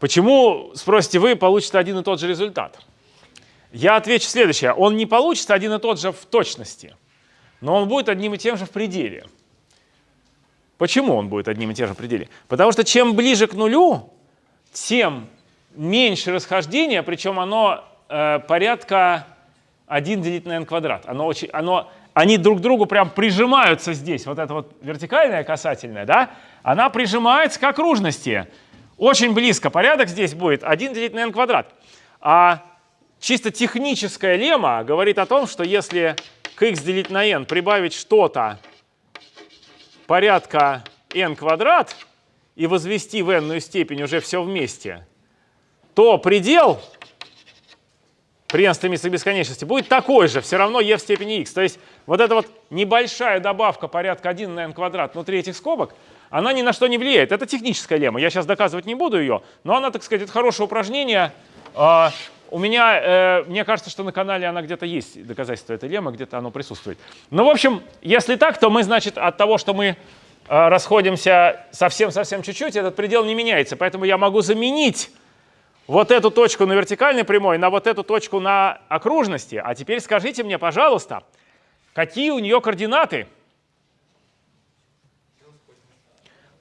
почему, спросите вы, получится один и тот же результат? Я отвечу следующее. Он не получится один и тот же в точности, но он будет одним и тем же в пределе. Почему он будет одним и тем же пределе? Потому что чем ближе к нулю, тем меньше расхождение, причем оно э, порядка 1 делить на n квадрат. Оно очень, оно, они друг к другу прям прижимаются здесь. Вот эта вот вертикальная касательная, да, она прижимается к окружности. Очень близко. Порядок здесь будет 1 делить на n квадрат. А чисто техническая лемма говорит о том, что если к x делить на n прибавить что-то порядка n квадрат и возвести в n степень уже все вместе, то предел при n стремится к бесконечности будет такой же, все равно e в степени x. То есть вот эта вот небольшая добавка порядка 1 на n квадрат внутри этих скобок, она ни на что не влияет. Это техническая лемма. Я сейчас доказывать не буду ее, но она, так сказать, это хорошее упражнение. У меня, э, мне кажется, что на канале она где-то есть, доказательство этой леммы, где-то оно присутствует. Ну, в общем, если так, то мы, значит, от того, что мы э, расходимся совсем-совсем чуть-чуть, этот предел не меняется. Поэтому я могу заменить вот эту точку на вертикальной прямой на вот эту точку на окружности. А теперь скажите мне, пожалуйста, какие у нее координаты?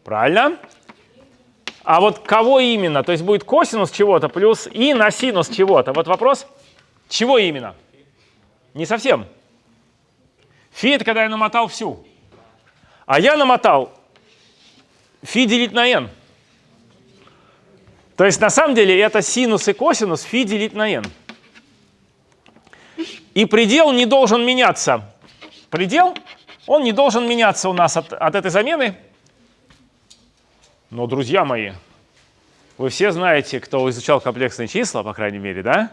Правильно. А вот кого именно? То есть будет косинус чего-то плюс и на синус чего-то. Вот вопрос, чего именно? Не совсем. Фи — это когда я намотал всю. А я намотал фи делить на n. То есть на самом деле это синус и косинус фи делить на n. И предел не должен меняться. Предел, он не должен меняться у нас от, от этой замены. Но, друзья мои, вы все знаете, кто изучал комплексные числа, по крайней мере, да?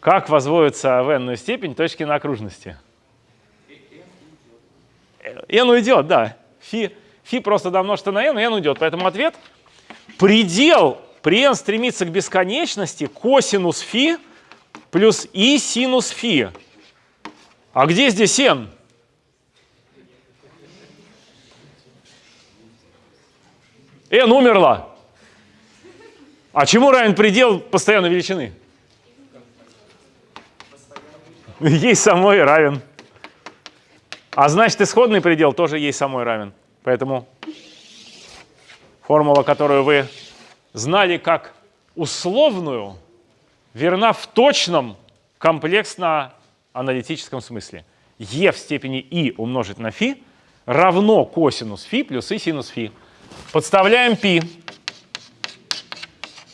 Как возводится в n степень точки на окружности? n уйдет, да. Фи, фи просто домножится на n, n уйдет. Поэтому ответ — предел при n стремится к бесконечности косинус фи плюс и синус фи. А где здесь n? n умерла. А чему равен предел постоянной величины? Ей самой равен. А значит, исходный предел тоже ей самой равен. Поэтому формула, которую вы знали как условную, верна в точном комплексно-аналитическом смысле. e в степени i умножить на φ равно косинус φ плюс и синус φ. Подставляем π.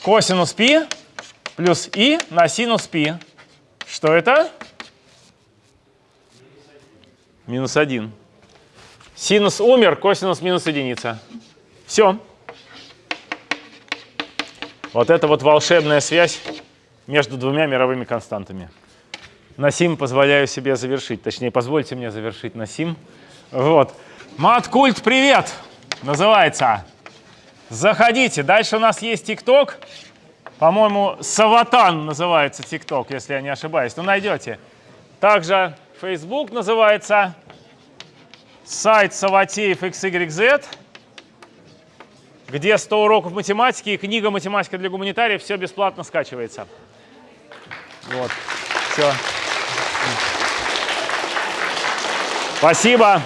Косинус π плюс и на синус π. Что это? Минус 1. Синус умер, косинус минус единица. Все. Вот это вот волшебная связь между двумя мировыми константами. На сим позволяю себе завершить. Точнее, позвольте мне завершить на сим. Вот. Маткульт, привет! Называется. Заходите. Дальше у нас есть ТикТок. По-моему, Саватан называется ТикТок, если я не ошибаюсь. Ну, найдете. Также Facebook называется. Сайт Саватеев XYZ где 100 уроков математики и книга «Математика для гуманитариев». Все бесплатно скачивается. Вот. Все. Спасибо.